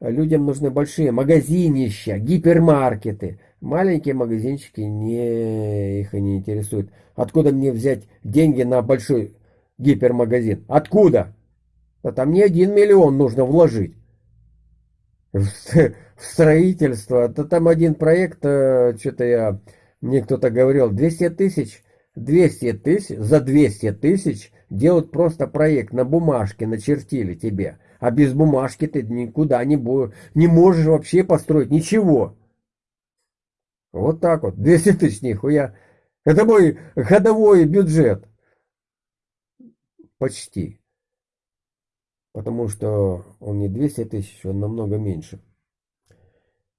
Speaker 3: Людям нужны большие магазинища, гипермаркеты. Маленькие магазинчики не, их не интересуют. Откуда мне взять деньги на большой гипермагазин? Откуда? Да там не один миллион нужно вложить. Строительство. То там один проект, э, что-то я, мне кто-то говорил, 200 тысяч, 200 тысяч, за 200 тысяч делают просто проект на бумажке, начертили тебе. А без бумажки ты никуда не, будешь, не можешь вообще построить ничего. Вот так вот. 200 тысяч, нихуя. Это мой годовой бюджет. Почти. Потому что он не 200 тысяч, он намного меньше.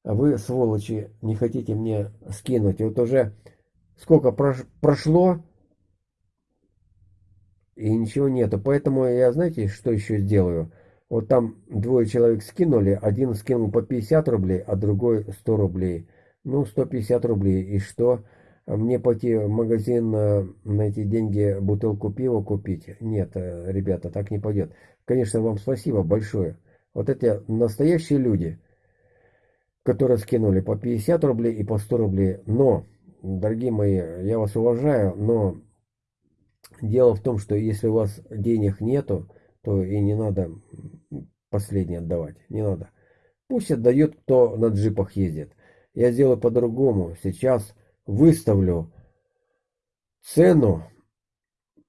Speaker 3: А вы, сволочи, не хотите мне скинуть. И вот уже сколько прошло, и ничего нету. Поэтому я, знаете, что еще сделаю? Вот там двое человек скинули, один скинул по 50 рублей, а другой 100 рублей. Ну, 150 рублей. И что? Мне пойти в магазин э, на эти деньги бутылку пива купить? Нет, э, ребята, так не пойдет. Конечно, вам спасибо большое. Вот эти настоящие люди, которые скинули по 50 рублей и по 100 рублей. Но, дорогие мои, я вас уважаю, но дело в том, что если у вас денег нету, то и не надо последнее отдавать. Не надо. Пусть отдает, кто на джипах ездит. Я сделаю по-другому. Сейчас выставлю цену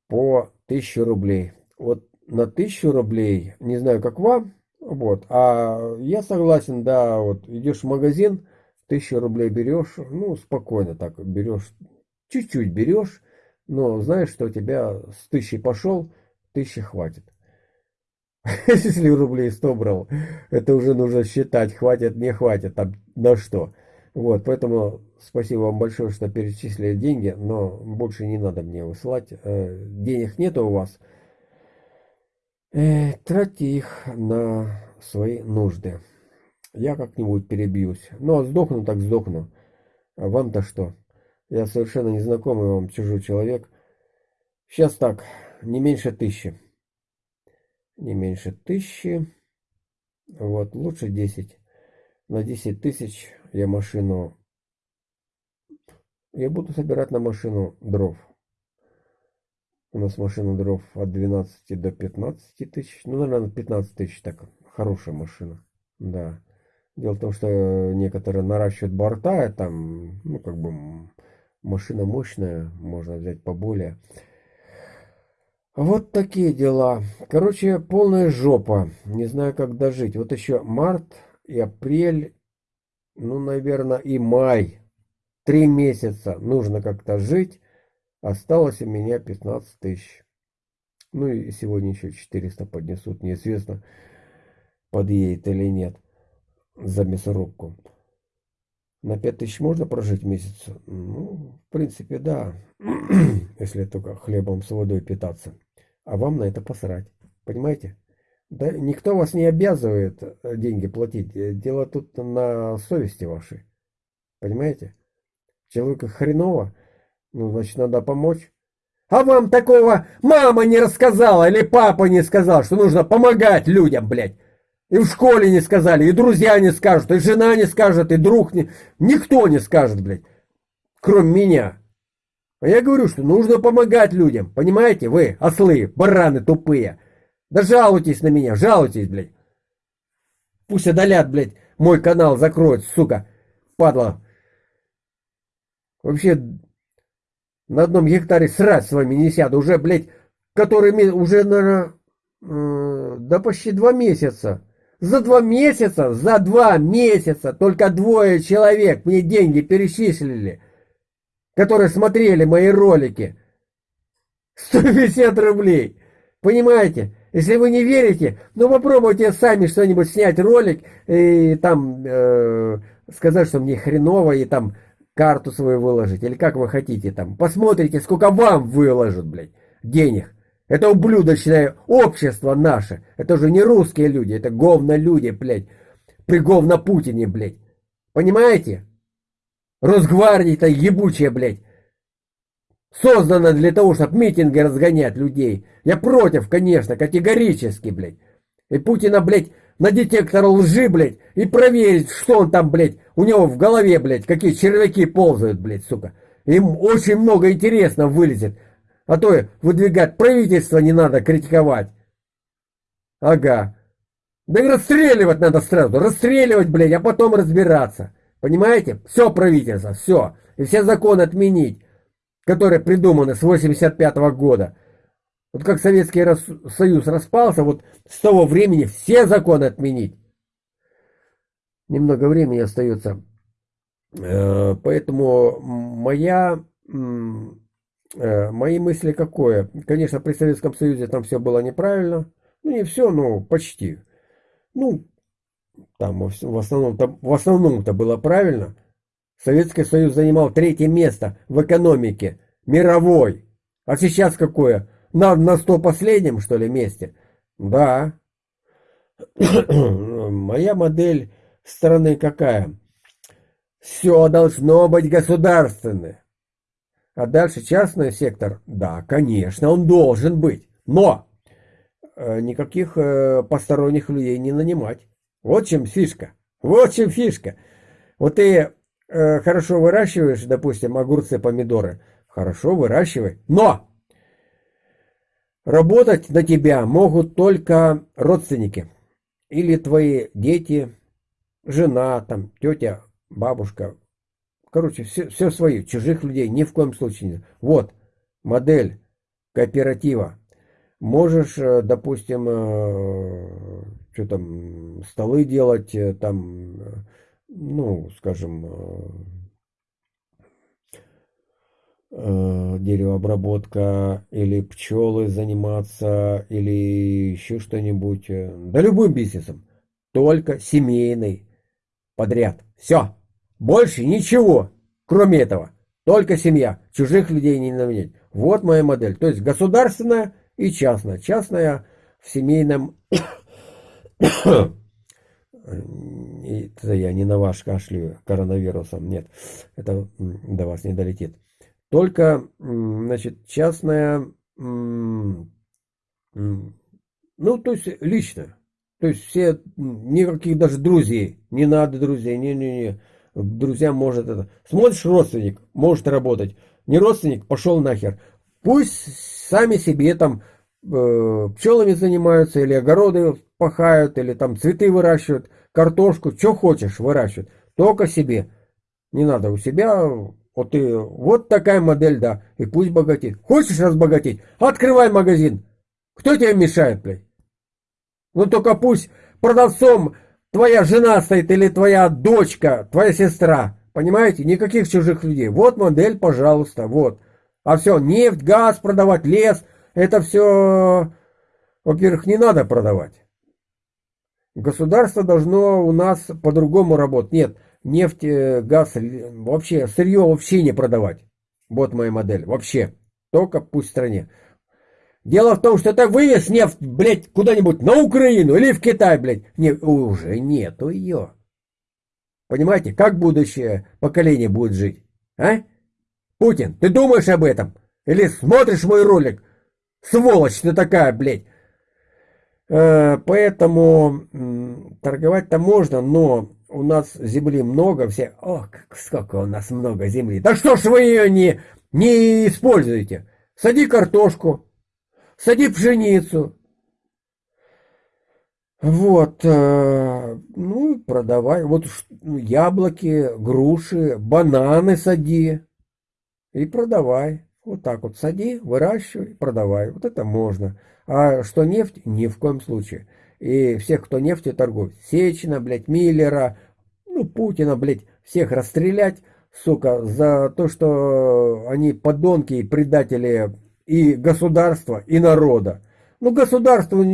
Speaker 3: по 1000 рублей. Вот на 1000 рублей, не знаю как вам, вот, а я согласен, да, вот идешь в магазин, 1000 рублей берешь, ну, спокойно так берешь, чуть-чуть берешь, но знаешь, что у тебя с тысячи пошел, тысячи хватит. Если рублей 100 брал, это уже нужно считать, хватит, не хватит, там на что. Вот, поэтому спасибо вам большое, что перечислили деньги, но больше не надо мне высылать. Э, денег нет у вас. Э, тратьте их на свои нужды. Я как-нибудь перебьюсь. Ну, а сдохну, так сдохну. А вам-то что? Я совершенно незнакомый вам чужой человек. Сейчас так, не меньше тысячи. Не меньше тысячи. Вот, лучше 10. На 10 тысяч я машину... Я буду собирать на машину дров. У нас машина дров от 12 до 15 тысяч. Ну, наверное, 15 тысяч так. Хорошая машина. Да. Дело в том, что некоторые наращивают борта, там, ну, как бы, машина мощная, можно взять поболее. Вот такие дела. Короче, полная жопа. Не знаю, как дожить. Вот еще март и апрель ну, наверное, и май. Три месяца нужно как-то жить. Осталось у меня 15 тысяч. Ну и сегодня еще 400 поднесут. Неизвестно, подъедет или нет за мясорубку. На 5 тысяч можно прожить месяц? Ну, в принципе, да. Если только хлебом с водой питаться. А вам на это посрать. Понимаете? Да никто вас не обязывает э, деньги платить. Э, дело тут на совести вашей. Понимаете? Человеку хреново, ну, значит, надо помочь. А вам такого мама не рассказала или папа не сказал, что нужно помогать людям, блядь. И в школе не сказали, и друзья не скажут, и жена не скажет, и друг не... Никто не скажет, блядь, кроме меня. А я говорю, что нужно помогать людям, понимаете, вы, ослы, бараны тупые. Да жалуйтесь на меня, жалуйтесь, блядь. Пусть одолят, блядь, мой канал закроют, сука, падла. Вообще, на одном гектаре срать с вами не сяду. Уже, блядь, который уже, наверное, э, да почти два месяца. За два месяца, за два месяца только двое человек мне деньги перечислили, которые смотрели мои ролики. 150 рублей. Понимаете? Если вы не верите, ну попробуйте сами что-нибудь снять ролик и там э, сказать, что мне хреново, и там карту свою выложить, или как вы хотите там. Посмотрите, сколько вам выложат, блядь, денег. Это ублюдочное общество наше. Это же не русские люди, это говно люди, блядь. При говно Путине, блядь. Понимаете? Росгвардия-то ебучая, блядь. Создана для того, чтобы митинги разгонять людей. Я против, конечно, категорически, блядь. И Путина, блядь, на детектор лжи, блядь, и проверить, что он там, блядь, у него в голове, блядь, какие червяки ползают, блядь, сука. Им очень много интересно вылезет. А то выдвигать правительство не надо критиковать. Ага.
Speaker 4: Да и расстреливать надо сразу, расстреливать, блядь, а потом разбираться. Понимаете? Все правительство, все. И все законы отменить, которые придуманы с 85 -го года. Вот как Советский Союз распался, вот с того времени все законы отменить. Немного времени остается. Э, поэтому моя, э, мои мысли какое? Конечно, при Советском Союзе там все было неправильно. Ну, не все, но почти. Ну, там в основном-то, в основном-то было правильно. Советский Союз занимал третье место в экономике мировой. А сейчас какое? На, на сто последнем, что ли, месте? Да. Моя модель страны какая? Все должно быть государственное. А дальше частный сектор? Да, конечно, он должен быть. Но э, никаких э, посторонних людей не нанимать. Вот чем фишка. Вот чем фишка. Вот ты э, хорошо выращиваешь, допустим, огурцы, помидоры. Хорошо выращивай. Но работать на тебя могут только родственники. Или твои дети, жена, там, тетя, бабушка. Короче, все, все свои, чужих людей ни в коем случае не. Вот модель кооператива. Можешь, э, допустим, э, что там, столы делать, э, там, ну, скажем, деревообработка или пчелы заниматься или еще что-нибудь. Да любым бизнесом. Только семейный подряд. Все. Больше ничего, кроме этого. Только семья. Чужих людей не наменять. Вот моя модель. То есть государственная и частная. Частная в семейном... Это я не на ваш кашлю коронавирусом. Нет, это до вас не долетит. Только, значит, частная... Ну, то есть лично. То есть все, никаких даже друзей, не надо друзей, не-не-не, друзьям может это. Смотришь, родственник может работать, не родственник, пошел нахер. Пусть сами себе там э, пчелами занимаются, или огороды пахают, или там цветы выращивают, картошку, что хочешь выращивают, только себе. Не надо у себя, вот ты, вот такая модель, да, и пусть богатеет. Хочешь разбогатеть, открывай магазин. Кто тебе мешает, блядь? Ну только пусть продавцом твоя жена стоит или твоя дочка, твоя сестра. Понимаете? Никаких чужих людей. Вот модель, пожалуйста, вот. А все, нефть, газ продавать, лес, это все, во-первых, не надо продавать. Государство должно у нас по-другому работать. Нет, нефть, э, газ, вообще, сырье вообще не продавать. Вот моя модель, вообще. Только пусть в стране. Дело в том, что это вывез нефть, блядь, куда-нибудь на Украину или в Китай, блядь. Не, уже нету ее. Понимаете, как будущее поколение будет жить? А? Путин, ты думаешь об этом? Или смотришь мой ролик? Сволочь ты такая, блядь. Э, поэтому торговать-то можно, но у нас земли много, все... Ох, сколько у нас много земли. Да что ж вы ее не, не используете? Сади картошку, сади пшеницу. Вот, э, ну, продавай. Вот ну, яблоки, груши, бананы сади и продавай. Вот так вот сади, выращивай, продавай. Вот это можно. А что нефть? Ни в коем случае. И всех, кто нефтью торгует, Сечина, блядь, Миллера, ну, Путина, блядь, всех расстрелять, сука, за то, что они подонки и предатели и государства, и народа. Ну, государство,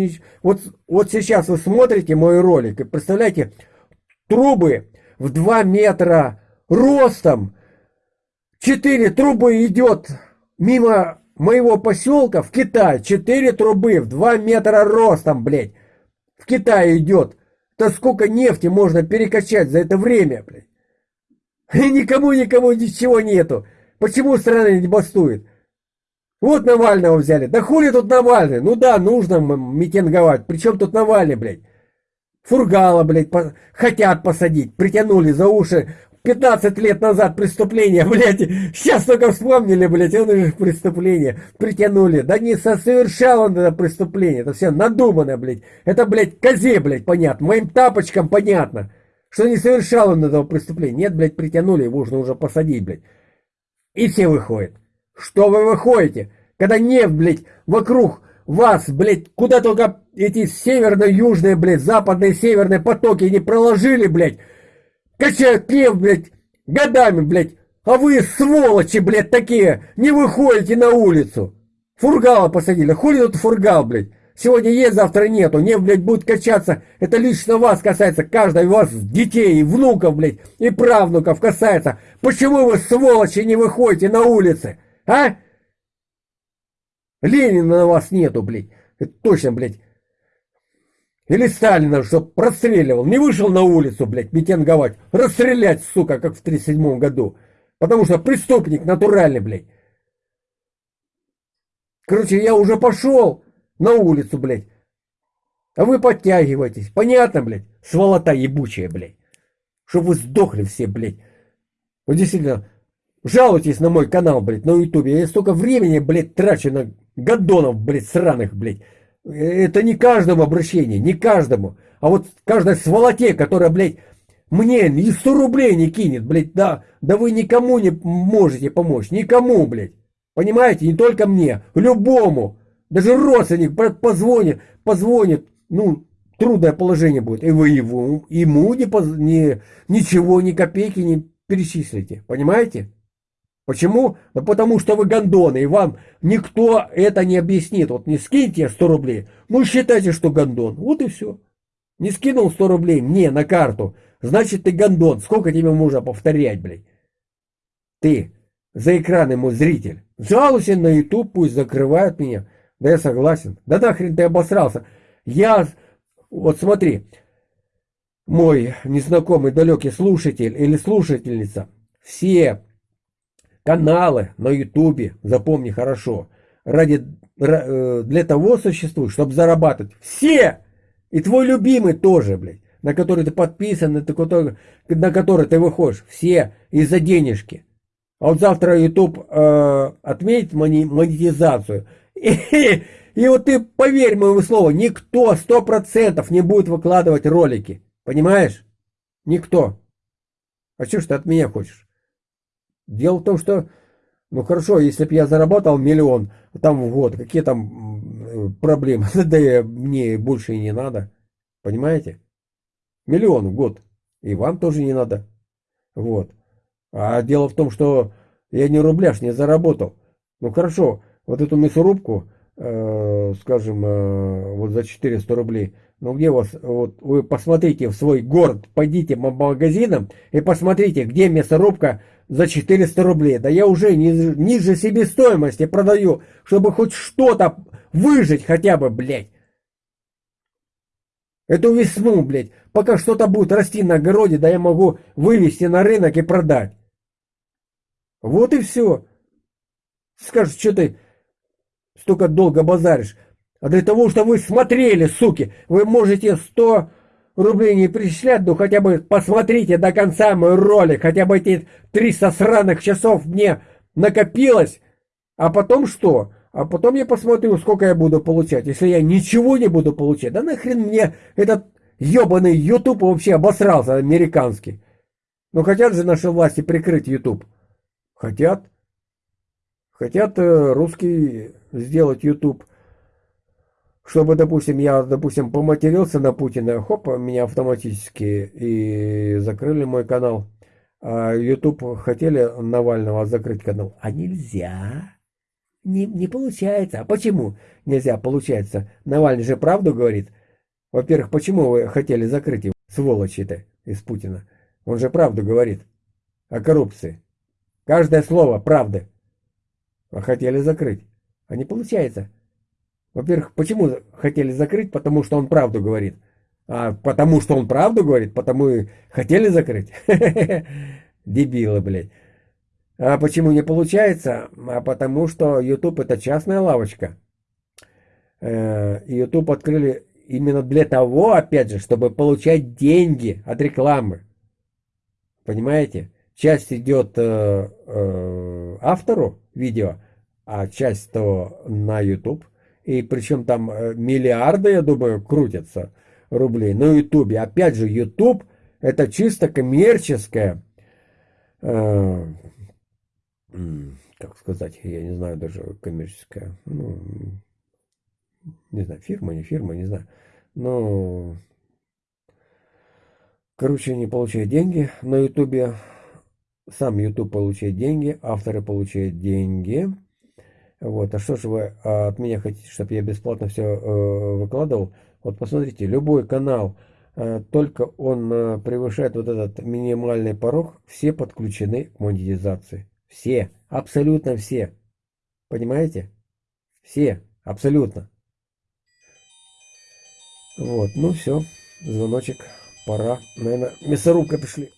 Speaker 4: вот, вот сейчас вы смотрите мой ролик и представляете, трубы в 2 метра ростом, 4 трубы идет мимо моего поселка в Китай, 4 трубы в 2 метра ростом, блядь, в Китае идет. То сколько нефти можно перекачать за это время, блядь. И никому, никому ничего нету. Почему страна не бастует? Вот Навального взяли. Да хули тут Навальный? Ну да, нужно митинговать. Причем тут Навальный, блядь? Фургала, блядь, по... хотят посадить. Притянули за уши 15 лет назад преступление, блядь, сейчас только вспомнили, блядь, он же преступление притянули. Да не совершал он это преступление, это все надумано, блядь. Это, блядь, козе, блядь, понятно, моим тапочкам понятно, что не совершал он этого преступления. Нет, блядь, притянули, его нужно уже посадить, блядь. И все выходят. Что вы выходите? Когда нефть, блядь, вокруг вас, блядь, куда только эти северно-южные, блядь, западные, северные потоки не проложили, блядь, нефть, блядь, годами, блядь, а вы, сволочи, блядь, такие, не выходите на улицу. Фургала посадили, хули тут фургал, блядь. Сегодня есть, завтра нету. Нефть, блядь, будет качаться. Это лично вас касается. Каждой вас детей, внуков, блядь, и правнуков касается. Почему вы, сволочи, не выходите на улицы? А? Ленина на вас нету, блядь. Это точно, блядь. Или Сталина, чтоб расстреливал. Не вышел на улицу, блядь, митинговать. Расстрелять, сука, как в 37 году. Потому что преступник натуральный, блядь. Короче, я уже пошел на улицу, блядь. А вы подтягиваетесь. Понятно, блядь? Сволота ебучая, блядь. Чтоб вы сдохли все, блядь. Вот действительно, жалуйтесь на мой канал, блядь, на ютубе. Я столько времени, блядь, трачу на гадонов, блядь, сраных, блядь. Это не каждому обращение, не каждому. А вот каждой сволоте, которая, блядь, мне и 100 рублей не кинет, блядь, да, да вы никому не можете помочь, никому, блядь. Понимаете, не только мне, любому. Даже родственник позвонит, позвонит, ну, трудное положение будет. И вы его, ему не, не, ничего, ни копейки не перечислите. Понимаете? Почему? Да потому что вы гондоны, и вам никто это не объяснит. Вот не скиньте 100 рублей, ну считайте, что гондон. Вот и все. Не скинул 100 рублей мне на карту, значит ты гондон. Сколько тебе можно повторять, блядь? Ты за экран ему зритель. Жалуйся на YouTube, пусть закрывают меня. Да я согласен. Да нахрен ты обосрался. Я, вот смотри, мой незнакомый далекий слушатель или слушательница, все каналы на ютубе, запомни хорошо, ради, э, для того существуют, чтобы зарабатывать. Все! И твой любимый тоже, блядь, на который ты подписан, на который, на который ты выходишь. Все из-за денежки. А вот завтра YouTube э, отметит монетизацию. И, и вот ты, поверь моему слову, никто сто процентов не будет выкладывать ролики. Понимаешь? Никто. А что ж ты от меня хочешь? Дело в том, что, ну хорошо, если бы я заработал миллион там в год, какие там проблемы? Да мне больше и не надо. Понимаете? Миллион в год. И вам тоже не надо. Вот. А дело в том, что я не рубляш не заработал. Ну хорошо, вот эту мясорубку, э, скажем, э, вот за 400 рублей, ну где у вас, вот вы посмотрите в свой город, пойдите по магазинам и посмотрите, где мясорубка за 400 рублей. Да я уже ниже, ниже себестоимости продаю, чтобы хоть что-то выжить хотя бы, блядь. Эту весну, блядь, пока что-то будет расти на огороде, да я могу вывести на рынок и продать. Вот и все. Скажешь, что ты столько долго базаришь. А для того, чтобы вы смотрели, суки, вы можете 100 рублей не перечислять, но хотя бы посмотрите до конца мой ролик, хотя бы эти 300 сраных часов мне накопилось, а потом что? А потом я посмотрю, сколько я буду получать. Если я ничего не буду получать, да нахрен мне этот ебаный YouTube вообще обосрался американский. Но хотят же наши власти прикрыть YouTube. Хотят. Хотят э, русский сделать YouTube чтобы, допустим, я, допустим, поматерился на Путина, хоп, меня автоматически и закрыли мой канал. А YouTube хотели Навального закрыть канал, а нельзя. Не, не получается. А почему нельзя? Получается. Навальный же правду говорит. Во-первых, почему вы хотели закрыть его, сволочи-то, из Путина? Он же правду говорит о коррупции. Каждое слово правды. А хотели закрыть. А не получается. Во-первых, почему хотели закрыть? Потому что он правду говорит. А потому что он правду говорит, потому и хотели закрыть. Дебилы, блядь. А почему не получается? А потому что YouTube это частная лавочка. Э, YouTube открыли именно для того, опять же, чтобы получать деньги от рекламы. Понимаете? Часть идет э, э, автору видео, а часть то на YouTube. И причем там э, миллиарды, я думаю, крутятся рублей на YouTube. Опять же, YouTube это чисто коммерческая, э, как сказать, я не знаю даже коммерческая, ну, не знаю, фирма, не фирма, не знаю. Но, короче, они получают деньги на Ютубе. Сам YouTube получает деньги, авторы получают деньги. Вот, а что же вы а, от меня хотите, чтобы я бесплатно все э, выкладывал? Вот посмотрите, любой канал, э, только он э, превышает вот этот минимальный порог, все подключены к монетизации. Все, абсолютно все. Понимаете? Все, абсолютно. Вот, ну все, звоночек, пора. Наверное, мясорубка пришли.